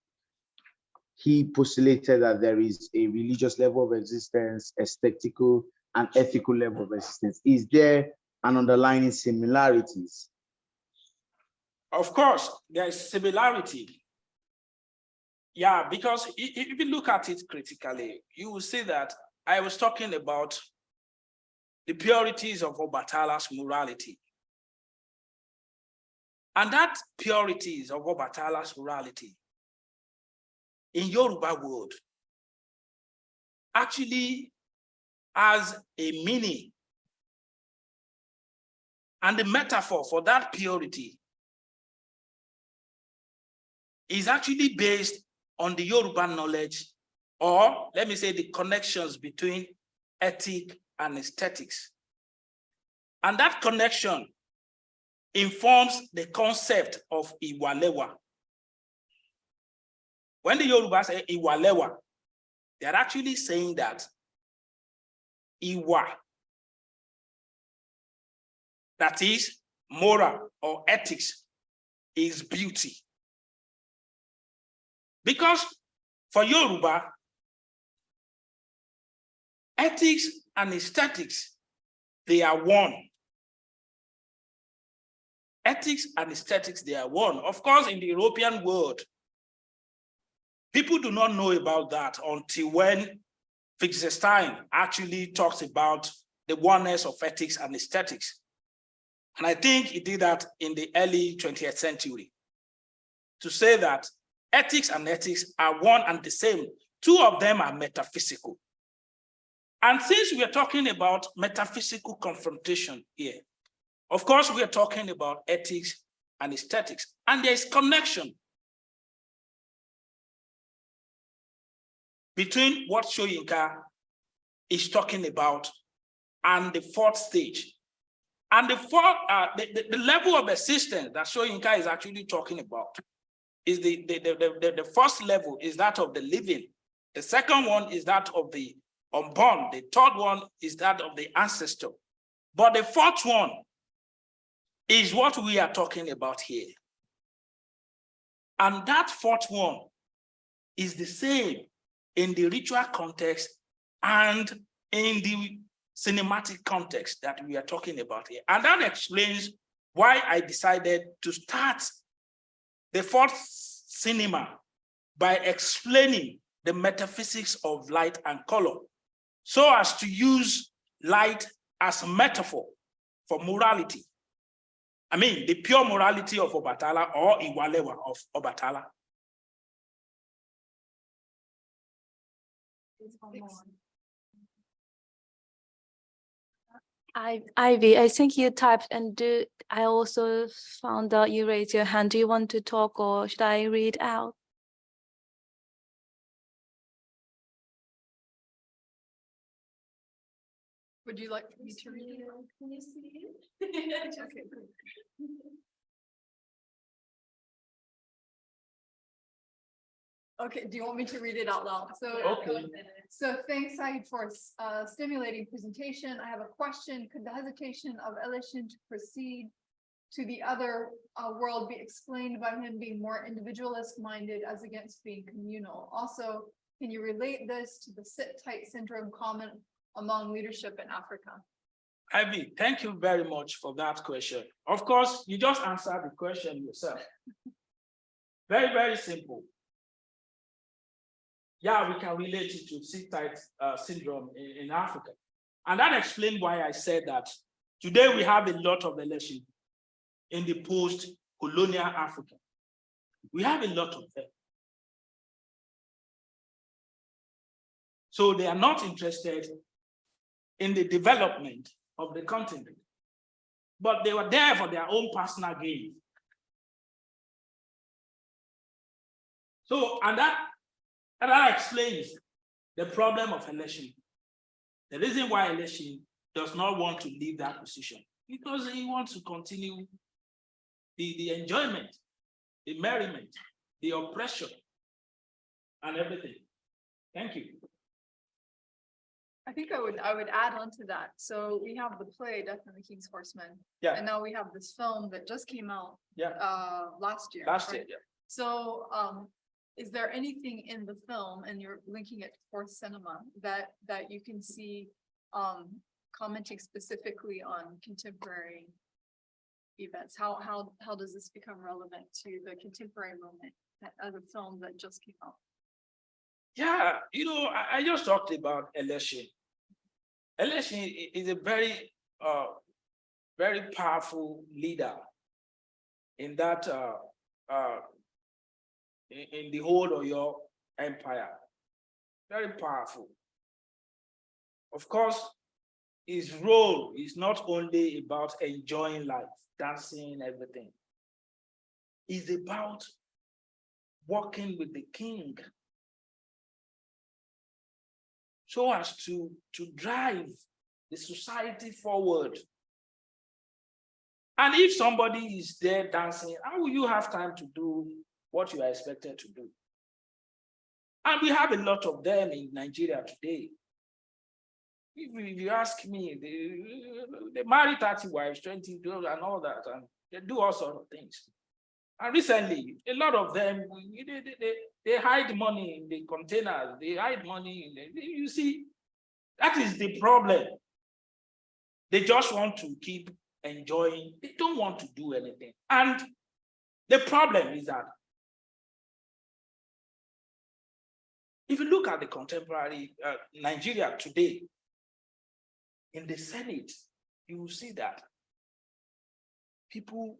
S4: he postulated that there is a religious level of existence, aesthetical and ethical level of existence. Is there an underlying similarities?
S1: Of course, there is similarity. Yeah, because if you look at it critically, you will see that I was talking about the purities of Obatala's morality. And that purities of Obatala's morality in Yoruba world actually has a meaning. And the metaphor for that purity is actually based on the Yoruba knowledge, or let me say the connections between ethic and aesthetics. And that connection informs the concept of Iwalewa. When the Yoruba say Iwalewa, they're actually saying that Iwa, that is moral or ethics, is beauty. Because for Yoruba, ethics and aesthetics, they are one. Ethics and aesthetics, they are one. Of course, in the European world, people do not know about that until when Wittgenstein actually talks about the oneness of ethics and aesthetics. And I think he did that in the early 20th century to say that ethics and ethics are one and the same. Two of them are metaphysical. And since we are talking about metaphysical confrontation here, Of course, we are talking about ethics and aesthetics, and there's connection between what Soyinka is talking about and the fourth stage. And the fourth, uh, the, the, the level of assistance that Soyinka is actually talking about is the, the, the, the, the first level is that of the living. The second one is that of the unborn. The third one is that of the ancestor. But the fourth one is what we are talking about here. And that fourth one is the same in the ritual context and in the cinematic context that we are talking about here. And that explains why I decided to start the fourth cinema by explaining the metaphysics of light and color so as to use light as a metaphor for morality. I mean, the pure morality of Obatala or Iwalewa of Obatala.
S3: I, Ivy, I think you typed and do, I also found out you raised your hand. Do you want to talk or should I read out?
S2: Would you like me to read it?
S3: Can you see <laughs>
S2: Okay, Okay, do you want me to read it out loud? So.
S1: Okay.
S2: So thanks, Said, for uh, stimulating presentation. I have a question. Could the hesitation of Elesin to proceed to the other uh, world be explained by him being more individualist minded as against being communal? Also, can you relate this to the sit tight syndrome common among leadership in Africa?
S1: Ivy, thank you very much for that question. Of course, you just answered the question yourself. Very, very simple. Yeah, we can relate it to sit-tight uh, syndrome in, in Africa. And that explains why I said that today we have a lot of Elesin in the post-colonial Africa. We have a lot of them. So they are not interested in the development of the continent, but they were there for their own personal gain. So, and that, and that explains the problem of Elesin. The reason why Elesin does not want to leave that position, because he wants to continue the, the enjoyment, the merriment, the oppression, and everything. Thank you.
S2: I think I would, I would add on to that. So we have the play Death and the King's Horseman.
S1: Yeah.
S2: And now we have this film that just came out
S1: Yeah,
S2: uh last year.
S1: last
S2: right?
S1: year, yeah.
S2: So, um, is there anything in the film, and you're linking it to fourth cinema, that, that you can see, um, commenting specifically on contemporary events? How, how, how does this become relevant to the contemporary moment of the film that just came out?
S1: Yeah, you know, I, I just talked about Elesin. Elesin is a very, uh, very powerful leader in that, uh, uh, in, in the whole of your empire. Very powerful. Of course, his role is not only about enjoying life, dancing, everything. It's about working with the king so as to, to drive the society forward. And if somebody is there dancing, how will you have time to do what you are expected to do? And we have a lot of them in Nigeria today. If you, ask me, they, they marry 30 wives, 20 girls and all that, and they do all sorts of things. And recently, a lot of them, they, they, they, hide money in the containers, they hide money in the, you see, that is the problem. They just want to keep enjoying, they don't want to do anything. And the problem is that if you look at the contemporary uh, Nigeria today, in the Senate, you will see that people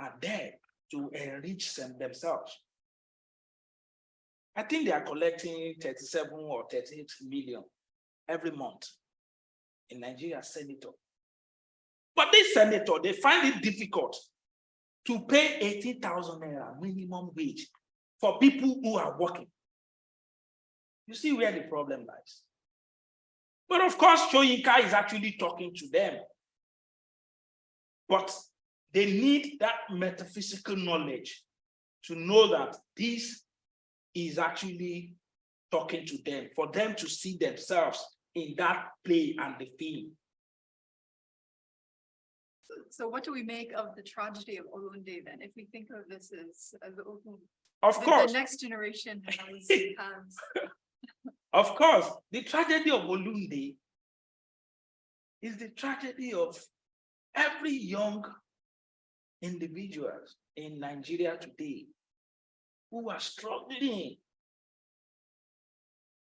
S1: are there to enrich them themselves. I think they are collecting 37 or 38 million every month in Nigeria senator. But this senator, they find it difficult to pay eighteen thousand naira minimum wage for people who are working. You see where the problem lies. But of course, Soyinka is actually talking to them. But they need that metaphysical knowledge to know that this is actually talking to them, for them to see themselves in that play and the film.
S2: So what do we make of the tragedy of Olunde then? If we think of this as, as the, Olun-
S1: Of
S2: the- the next generation has, <laughs> has
S1: of course, the tragedy of Olunde is the tragedy of every young individual in Nigeria today who are struggling.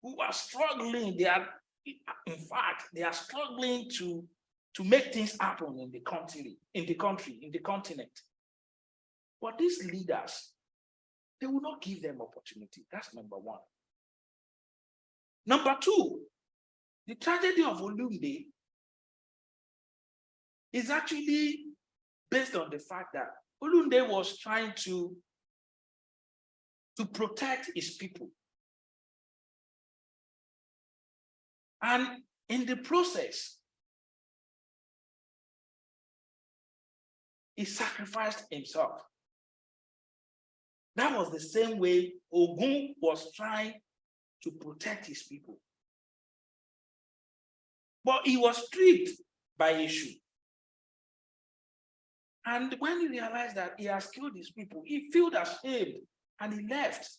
S1: Who are struggling, they are, in fact, they are struggling to, to make things happen in the country, in the country, in the continent. But these leaders, they will not give them opportunity. That's number one. Number two, the tragedy of Olunde is actually based on the fact that Olunde was trying to, to protect his people. And in the process, he sacrificed himself. That was the same way Ogun was trying to protect his people. But he was stripped by Eshu. And when he realized that he has killed his people, he felt ashamed and he left.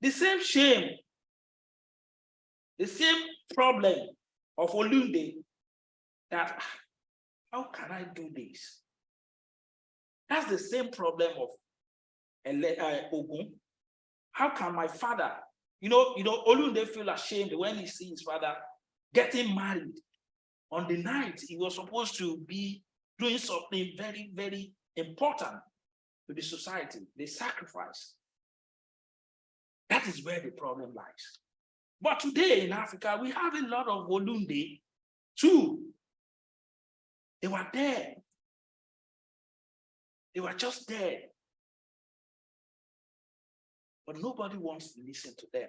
S1: The same shame, the same problem of Olunde that "Ah, how can I do this? That's the same problem of uh, Ogun. How can my father, you know, you know, Olunde feel ashamed when he sees his father getting married on the night he was supposed to be doing something very, very important to the society, the sacrifice. That is where the problem lies. But today in Africa, we have a lot of Olunde too. They were there. They were just there. But nobody wants to listen to them.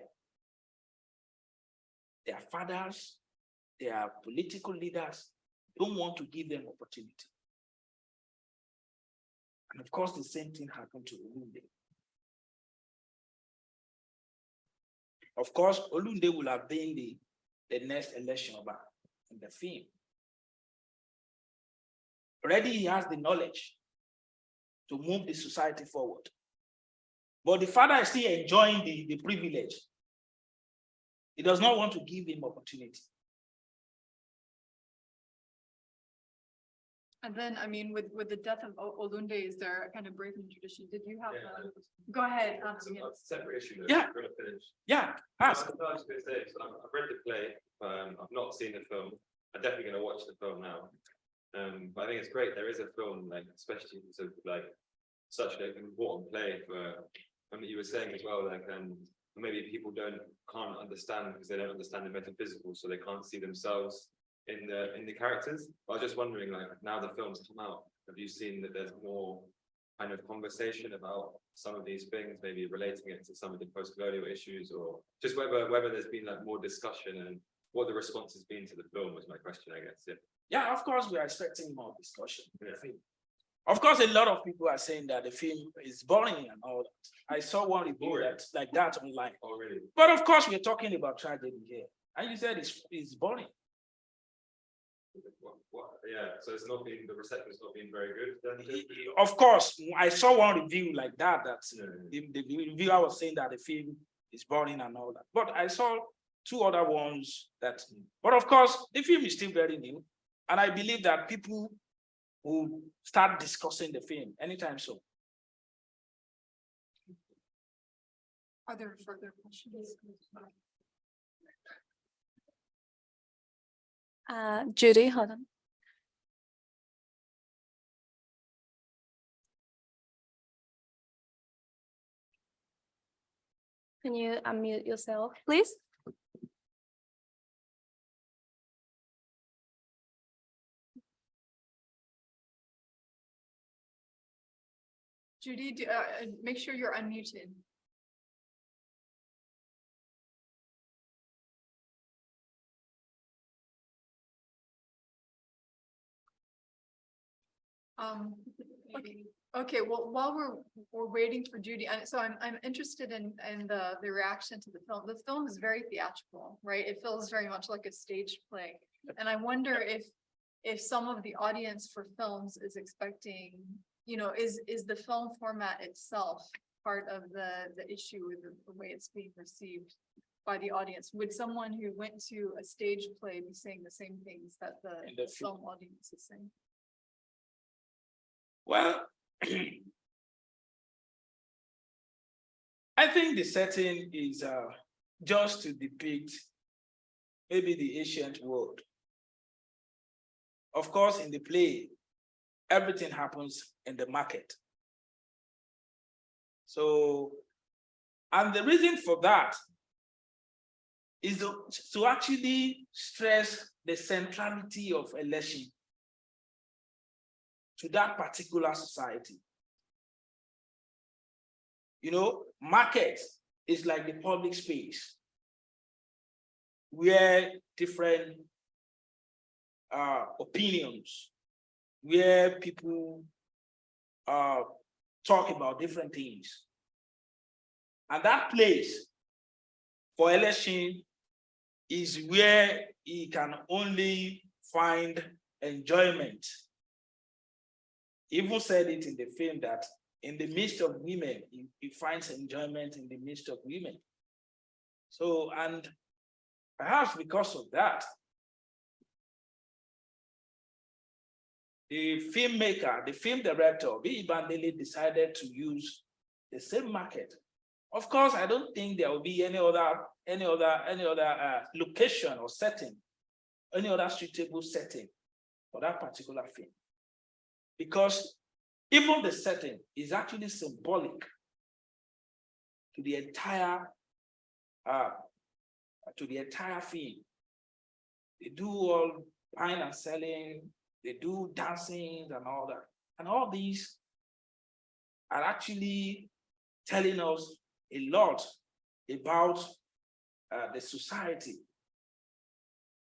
S1: Their fathers, their political leaders don't want to give them opportunity. And of course, the same thing happened to Olunde. Of course, Olunde will have been the, the next Elesin Oba in the film. Already he has the knowledge to move the society forward. But the father is still enjoying the, the privilege. He does not want to give him opportunity.
S2: And then, I mean, with, with the death of Olunde, is there a kind of breaking tradition? Did you have, a- go ahead. um,
S5: It's a
S2: yeah.
S5: separate issue. though,
S1: Yeah.
S5: we're gonna finish.
S1: Yeah,
S5: I
S1: ask.
S5: was I was gonna say, so I've I've read the play, um, I've not seen the film, I'm definitely gonna watch the film now. Um, but I think it's great, there is a film, like, especially sort of like, such an important play for, I mean, you were saying as well, like, um, maybe people don't, can't understand because they don't understand the metaphysical, so they can't see themselves in the, in the characters. I was just wondering, like, now the film's come out, have you seen that there's more kind of conversation about some of these things, maybe relating it to some of the post-colonial issues or just whether, whether there's been like more discussion and what the response has been to the film was my question, I guess, yeah.
S1: Yeah, of course, we are expecting more discussion. in the
S5: Yeah.
S1: Of course, a lot of people are saying that the film is boring and all that. I saw one review that like that online.
S5: Oh, really?
S1: But of course, we're talking about tragedy here. And you said it's, it's boring.
S5: What, what, yeah, so it's not been, the reception's not been very good then?
S1: Of course, I saw one review like that, that's
S5: Yeah,
S1: the, the reviewer was saying that the film is boring and all that. But I saw two other ones that, but of course, the film is still very new. And I believe that people will start discussing the film anytime soon.
S2: Are there further questions?
S3: Uh, Judy, hold on. Can you unmute yourself, please?
S2: Judy, do- uh, uh, make sure you're unmuted. Um, okay, okay, well, while we're, we're waiting for Judy, and so I'm, I'm interested in, in the, the reaction to the film. The film is very theatrical, right? It feels very much like a stage play. And I wonder if, if some of the audience for films is expecting, you know, is, is the film format itself part of the, the issue with the, the way it's being received by the audience? Would someone who went to a stage play be saying the same things that the
S1: the film
S2: audience is saying?
S1: Well, <clears throat> I think the setting is uh, just to depict maybe the ancient world. Of course, in the play, everything happens in the market. So, and the reason for that is to, to actually stress the centrality of Elesin to that particular society. You know, market is like the public space where different uh, opinions, where people uh, talk about different things. And that place for Elesin is where he can only find enjoyment even said it in the film that in the midst of women, he, he finds enjoyment in the midst of women. So, and perhaps because of that, the filmmaker, the film director, Biyi Bandele decided to use the same market. Of course, I don't think there will be any other, any other, any other uh, location or setting, any other suitable setting for that particular film because even the setting is actually symbolic to the entire uh to the entire film. They do all buying and selling, they do dancing and all that. And all these are actually telling us a lot about uh, the society.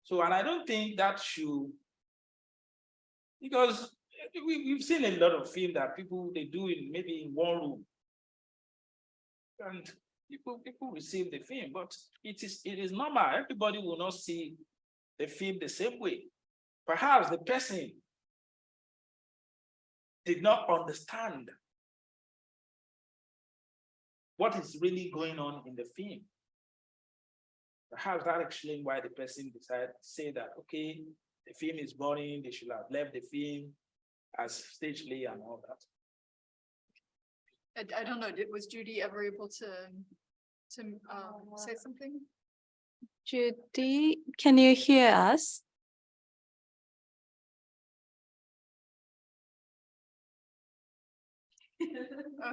S1: So, and I don't think that should, because we, we've seen a lot of film that people, they do in maybe in one room. And people, people receive the film, but it is, it is normal. Everybody will not see the film the same way. Perhaps the person did not understand what is really going on in the film. Perhaps that explains why the person decided to say that, okay, the film is boring, they should have left the film as stage play and all that.
S2: I, I don't know, did, was Judy ever able to, to, um, say something?
S3: Judy, can you hear us?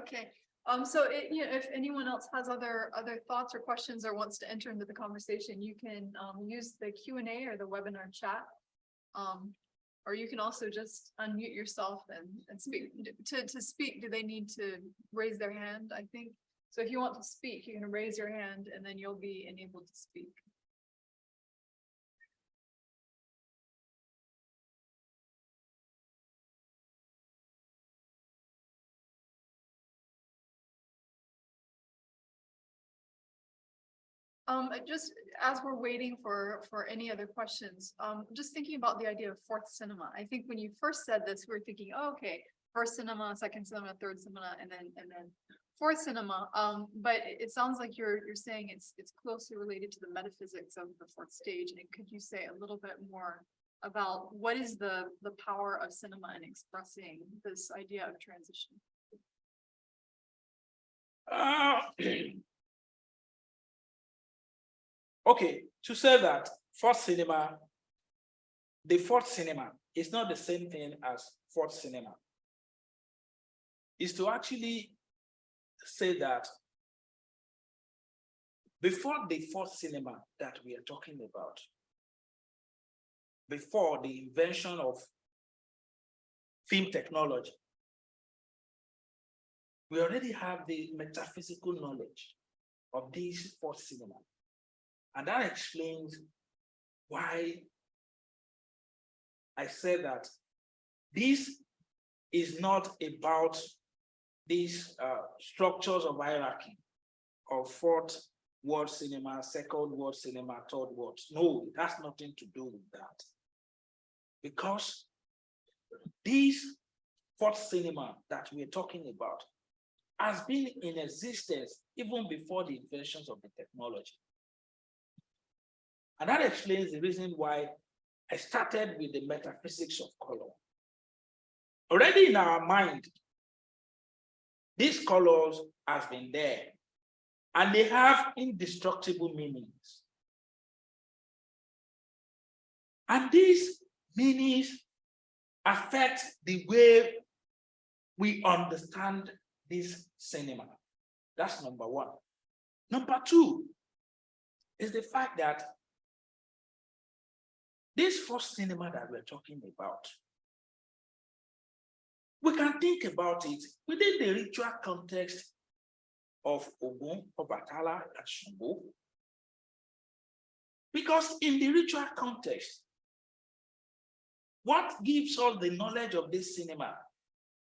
S2: Okay, um, so it, you know, if anyone else has other, other thoughts or questions or wants to enter into the conversation, you can, um, use the Q and A or the webinar chat. Um, or you can also just unmute yourself and, and speak. To, to speak, do they need to raise their hand, I think? So if you want to speak, you can raise your hand and then you'll be enabled to speak. Um, just as we're waiting for, for any other questions, um, just thinking about the idea of fourth cinema. I think when you first said this, we were thinking, oh, okay, first cinema, second cinema, third cinema, and then, and then fourth cinema. Um, but it, it sounds like you're, you're saying it's, it's closely related to the metaphysics of the fourth stage. And could you say a little bit more about what is the, the power of cinema in expressing this idea of transition?
S1: Uh, <clears throat> <clears throat> okay, to say that fourth cinema, the fourth cinema is not the same thing as fourth cinema. Is to actually say that before the fourth cinema that we are talking about, before the invention of film technology, we already have the metaphysical knowledge of this fourth cinema. And that explains why I said that this is not about these uh, structures of hierarchy of fourth world cinema, second world cinema, third world. No, it has nothing to do with that. Because this fourth cinema that we're talking about has been in existence even before the inventions of the technology. And that explains the reason why I started with the metaphysics of color. Already in our mind, these colors have been there and they have indestructible meanings. And these meanings affect the way we understand this cinema. That's number one. Number two is the fact that this first cinema that we're talking about, we can think about it within the ritual context of Ogun, Obatala, and Shango. Because in the ritual context, what gives us the knowledge of this cinema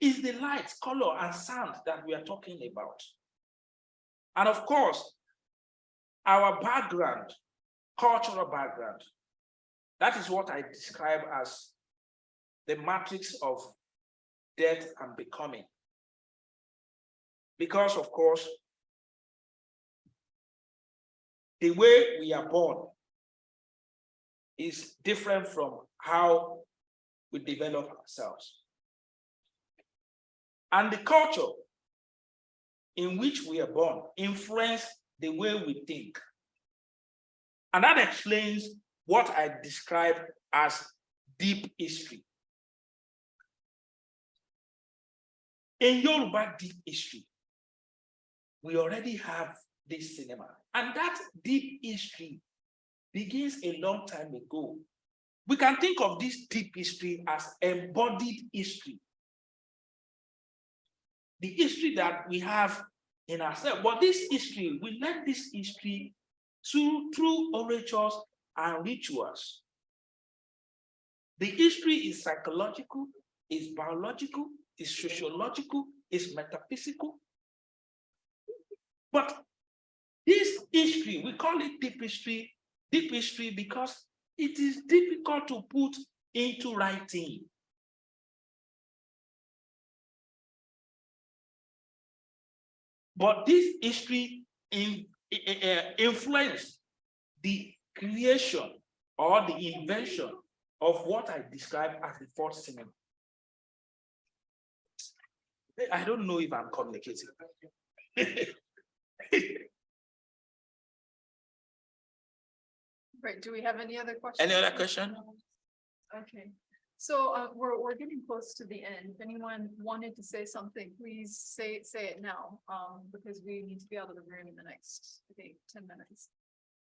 S1: is the light, color, and sound that we are talking about. And of course, our background, cultural background, that is what I describe as the matrix of death and becoming. Because of course, the way we are born is different from how we develop ourselves. And the culture in which we are born influence the way we think. And that explains what I describe as deep history. In Yoruba deep history, we already have this cinema. And that deep history begins a long time ago. We can think of this deep history as embodied history. The history that we have in ourselves. But this history, we learn this history through, through orators and rituals. The history is psychological, is biological, is sociological, is metaphysical. But this history, we call it deep history, deep history because it is difficult to put into writing. But this history in, uh, influenced the creation or the invention of what I describe as the fourth cinema. I don't know if I'm communicating. <laughs>
S2: Right, do we have any other questions?
S1: Any other question?
S2: Okay, so uh, we're, we're getting close to the end. If anyone wanted to say something, please say, say it now, um, because we need to be out of the room in the next, I think, ten minutes.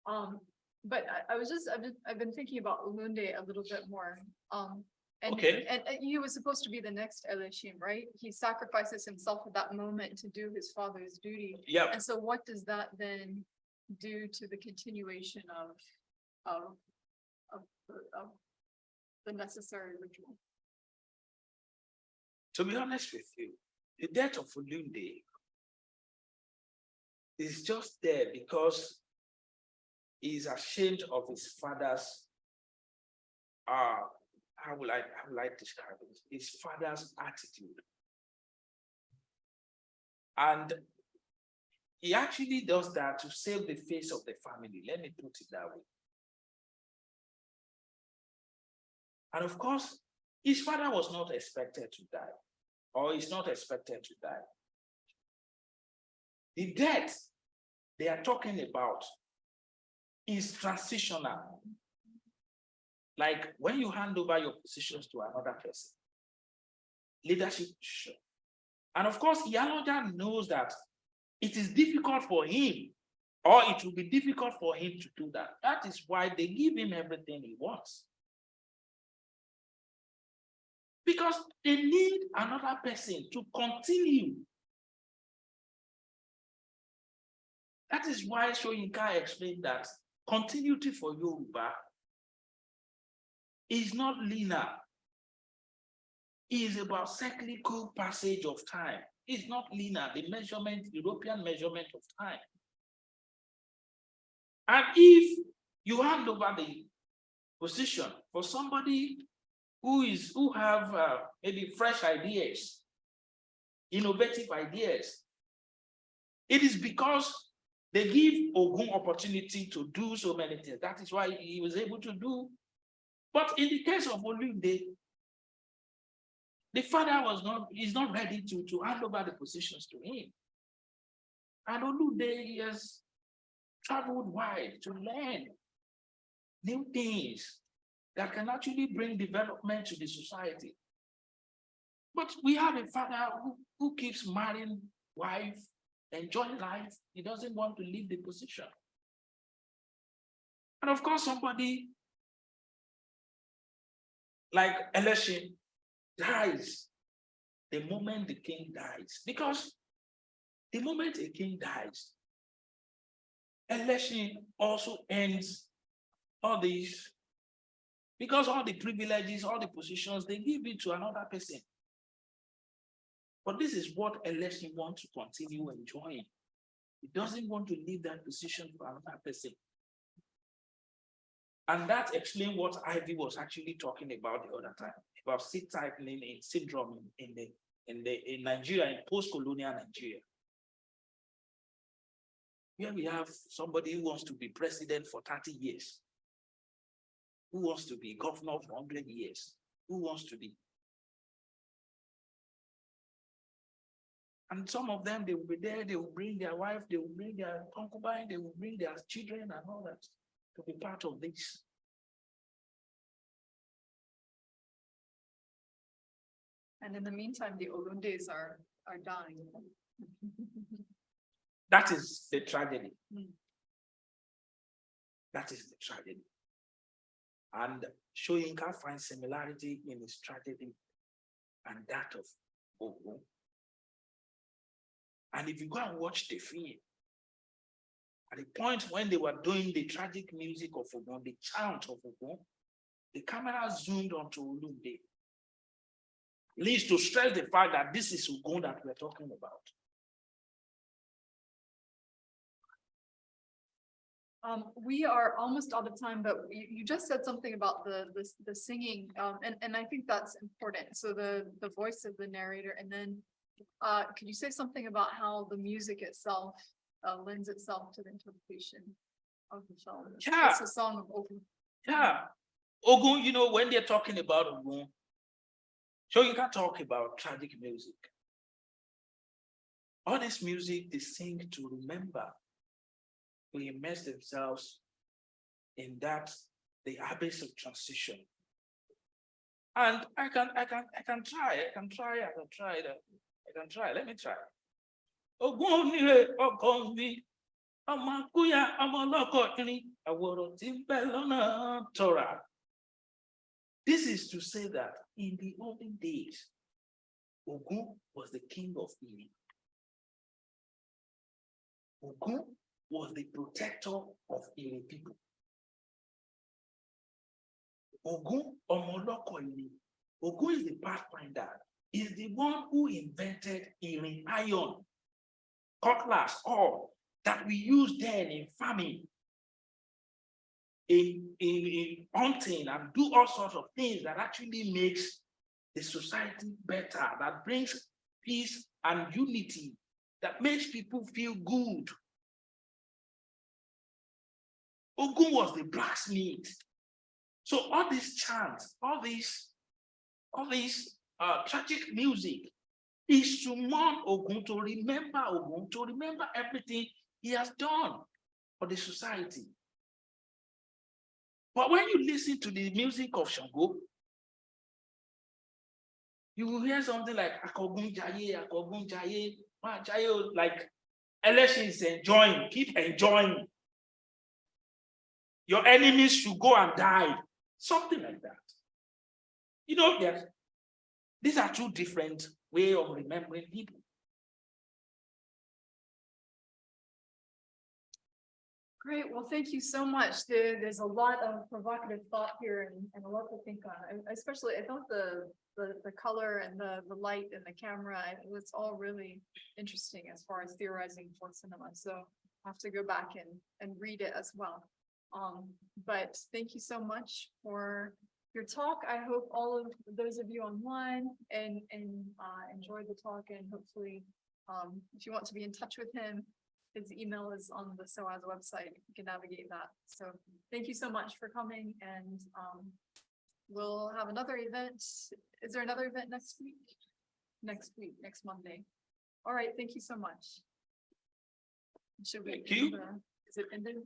S2: Um, but I, I was just, I've been, I've been thinking about Olunde a little bit more, um. And,
S1: Okay.
S2: and, and he was supposed to be the next Elesin, right? He sacrifices himself at that moment to do his father's duty.
S1: Yeah,
S2: And so what does that then do to the continuation of, of, of, the- of the necessary ritual?
S1: to be honest with you, the death of Olunde is just there because he's ashamed of his father's uh how will I how will I describe it? His father's attitude. And he actually does that to save the face of the family. Let me put it that way. And of course, his father was not expected to die, or is not expected to die. The death they are talking about is transitional. Like when you hand over your positions to another person, leadership. And of course, Iyaloja knows that it is difficult for him, or it will be difficult for him to do that. That is why they give him everything he wants. Because they need another person to continue That is why Soyinka explained that continuity for Yoruba is not linear. It is about cyclical passage of time. It's not linear, the measurement, European measurement of time. And if you hand over the position for somebody who is, who have uh, maybe fresh ideas, innovative ideas, it is because they give Ogun opportunity to do so many things. That is why he was able to do. But in the case of Olunde, the father was not, is not ready to, to hand over the positions to him. And Olunde has traveled wide to learn new things that can actually bring development to the society. But we have a father who, who keeps marrying wife, enjoying life. He doesn't want to leave the position. And of course, somebody like Elesin dies the moment the king dies. Because the moment a king dies, Elesin also ends all these because all the privileges, all the positions, they give it to another person. But this is what Elesin wants to continue enjoying. He doesn't want to leave that position for another person. And that explains what Ivy was actually talking about the other time, about seat tightening in syndrome in the in the in Nigeria, in post-colonial Nigeria. Here we have somebody who wants to be president for 30 years. Who wants to be governor for 100 years? Who wants to be? And some of them, they will be there, they will bring their wife, they will bring their concubine, they will bring their children and all that to be part of this.
S2: And in the meantime, the Olundes are, are dying. <laughs>
S1: That is the tragedy.
S2: Mm.
S1: That is the tragedy. And Soyinka finds similarity in his tragedy and that of Ogun. And if you go and watch the film, at the point when they were doing the tragic music of Ogun, the chant of Ogun, the camera zoomed onto Olunde. Leads to stress the fact that this is Ogun that we're talking about.
S2: Um, we are almost out of time, but you, you just said something about the, the, the singing, um, and, and I think that's important. So the, the voice of the narrator, and then, uh, could you say something about how the music itself, uh, lends itself to the interpretation of the film?
S1: Yeah.
S2: It's a song of Ogun.
S1: Yeah. Ogun, you know, when they're talking about Ogun, so you can talk about tragic music. All this music they sing to remember, to immerse themselves in that, the abyss of transition. And I can, I can, I can try, I can try, I can try, that. I can try, let me try. Irin, tọ̀ra. This is to say that in the olden days, Ogun was the king of Ire. Ogun was the protector of Ire people. Ogun Omoloko Iri. Ogun is the pathfinder, is the one who invented Iri iron, cutlass, all that we use then in farming in, in, in hunting and do all sorts of things that actually makes the society better, that brings peace and unity, that makes people feel good. Ogun was the blacksmith. So all these chants, all these, all these uh, tragic music is to mourn Ogun, to remember Ogun, to remember everything he has done for the society. But when you listen to the music of Shango, you will hear something like Akogun Jaye, Akogun Jaye, Jaye, like Elesin is enjoying, keep enjoying. Your enemies should go and die, something like that. You know, yes, these are two different way of remembering people.
S2: Great, well, thank you so much. There, there's a lot of provocative thought here and, and a lot to think on. I- Especially, I thought the, the, the color and the, the light and the camera, it was all really interesting as far as theorizing for cinema. So I have to go back and, and read it as well. Um, but thank you so much for your talk. I hope all of those of you online and, and, uh, enjoyed the talk and hopefully, um, if you want to be in touch with him, his email is on the SOAS website. You can navigate that. So thank you so much for coming and um. We'll have another event. Is there another event next week? Next week, next Monday. All right, thank you so much. Should we?
S1: Thank you.
S2: Is it ended?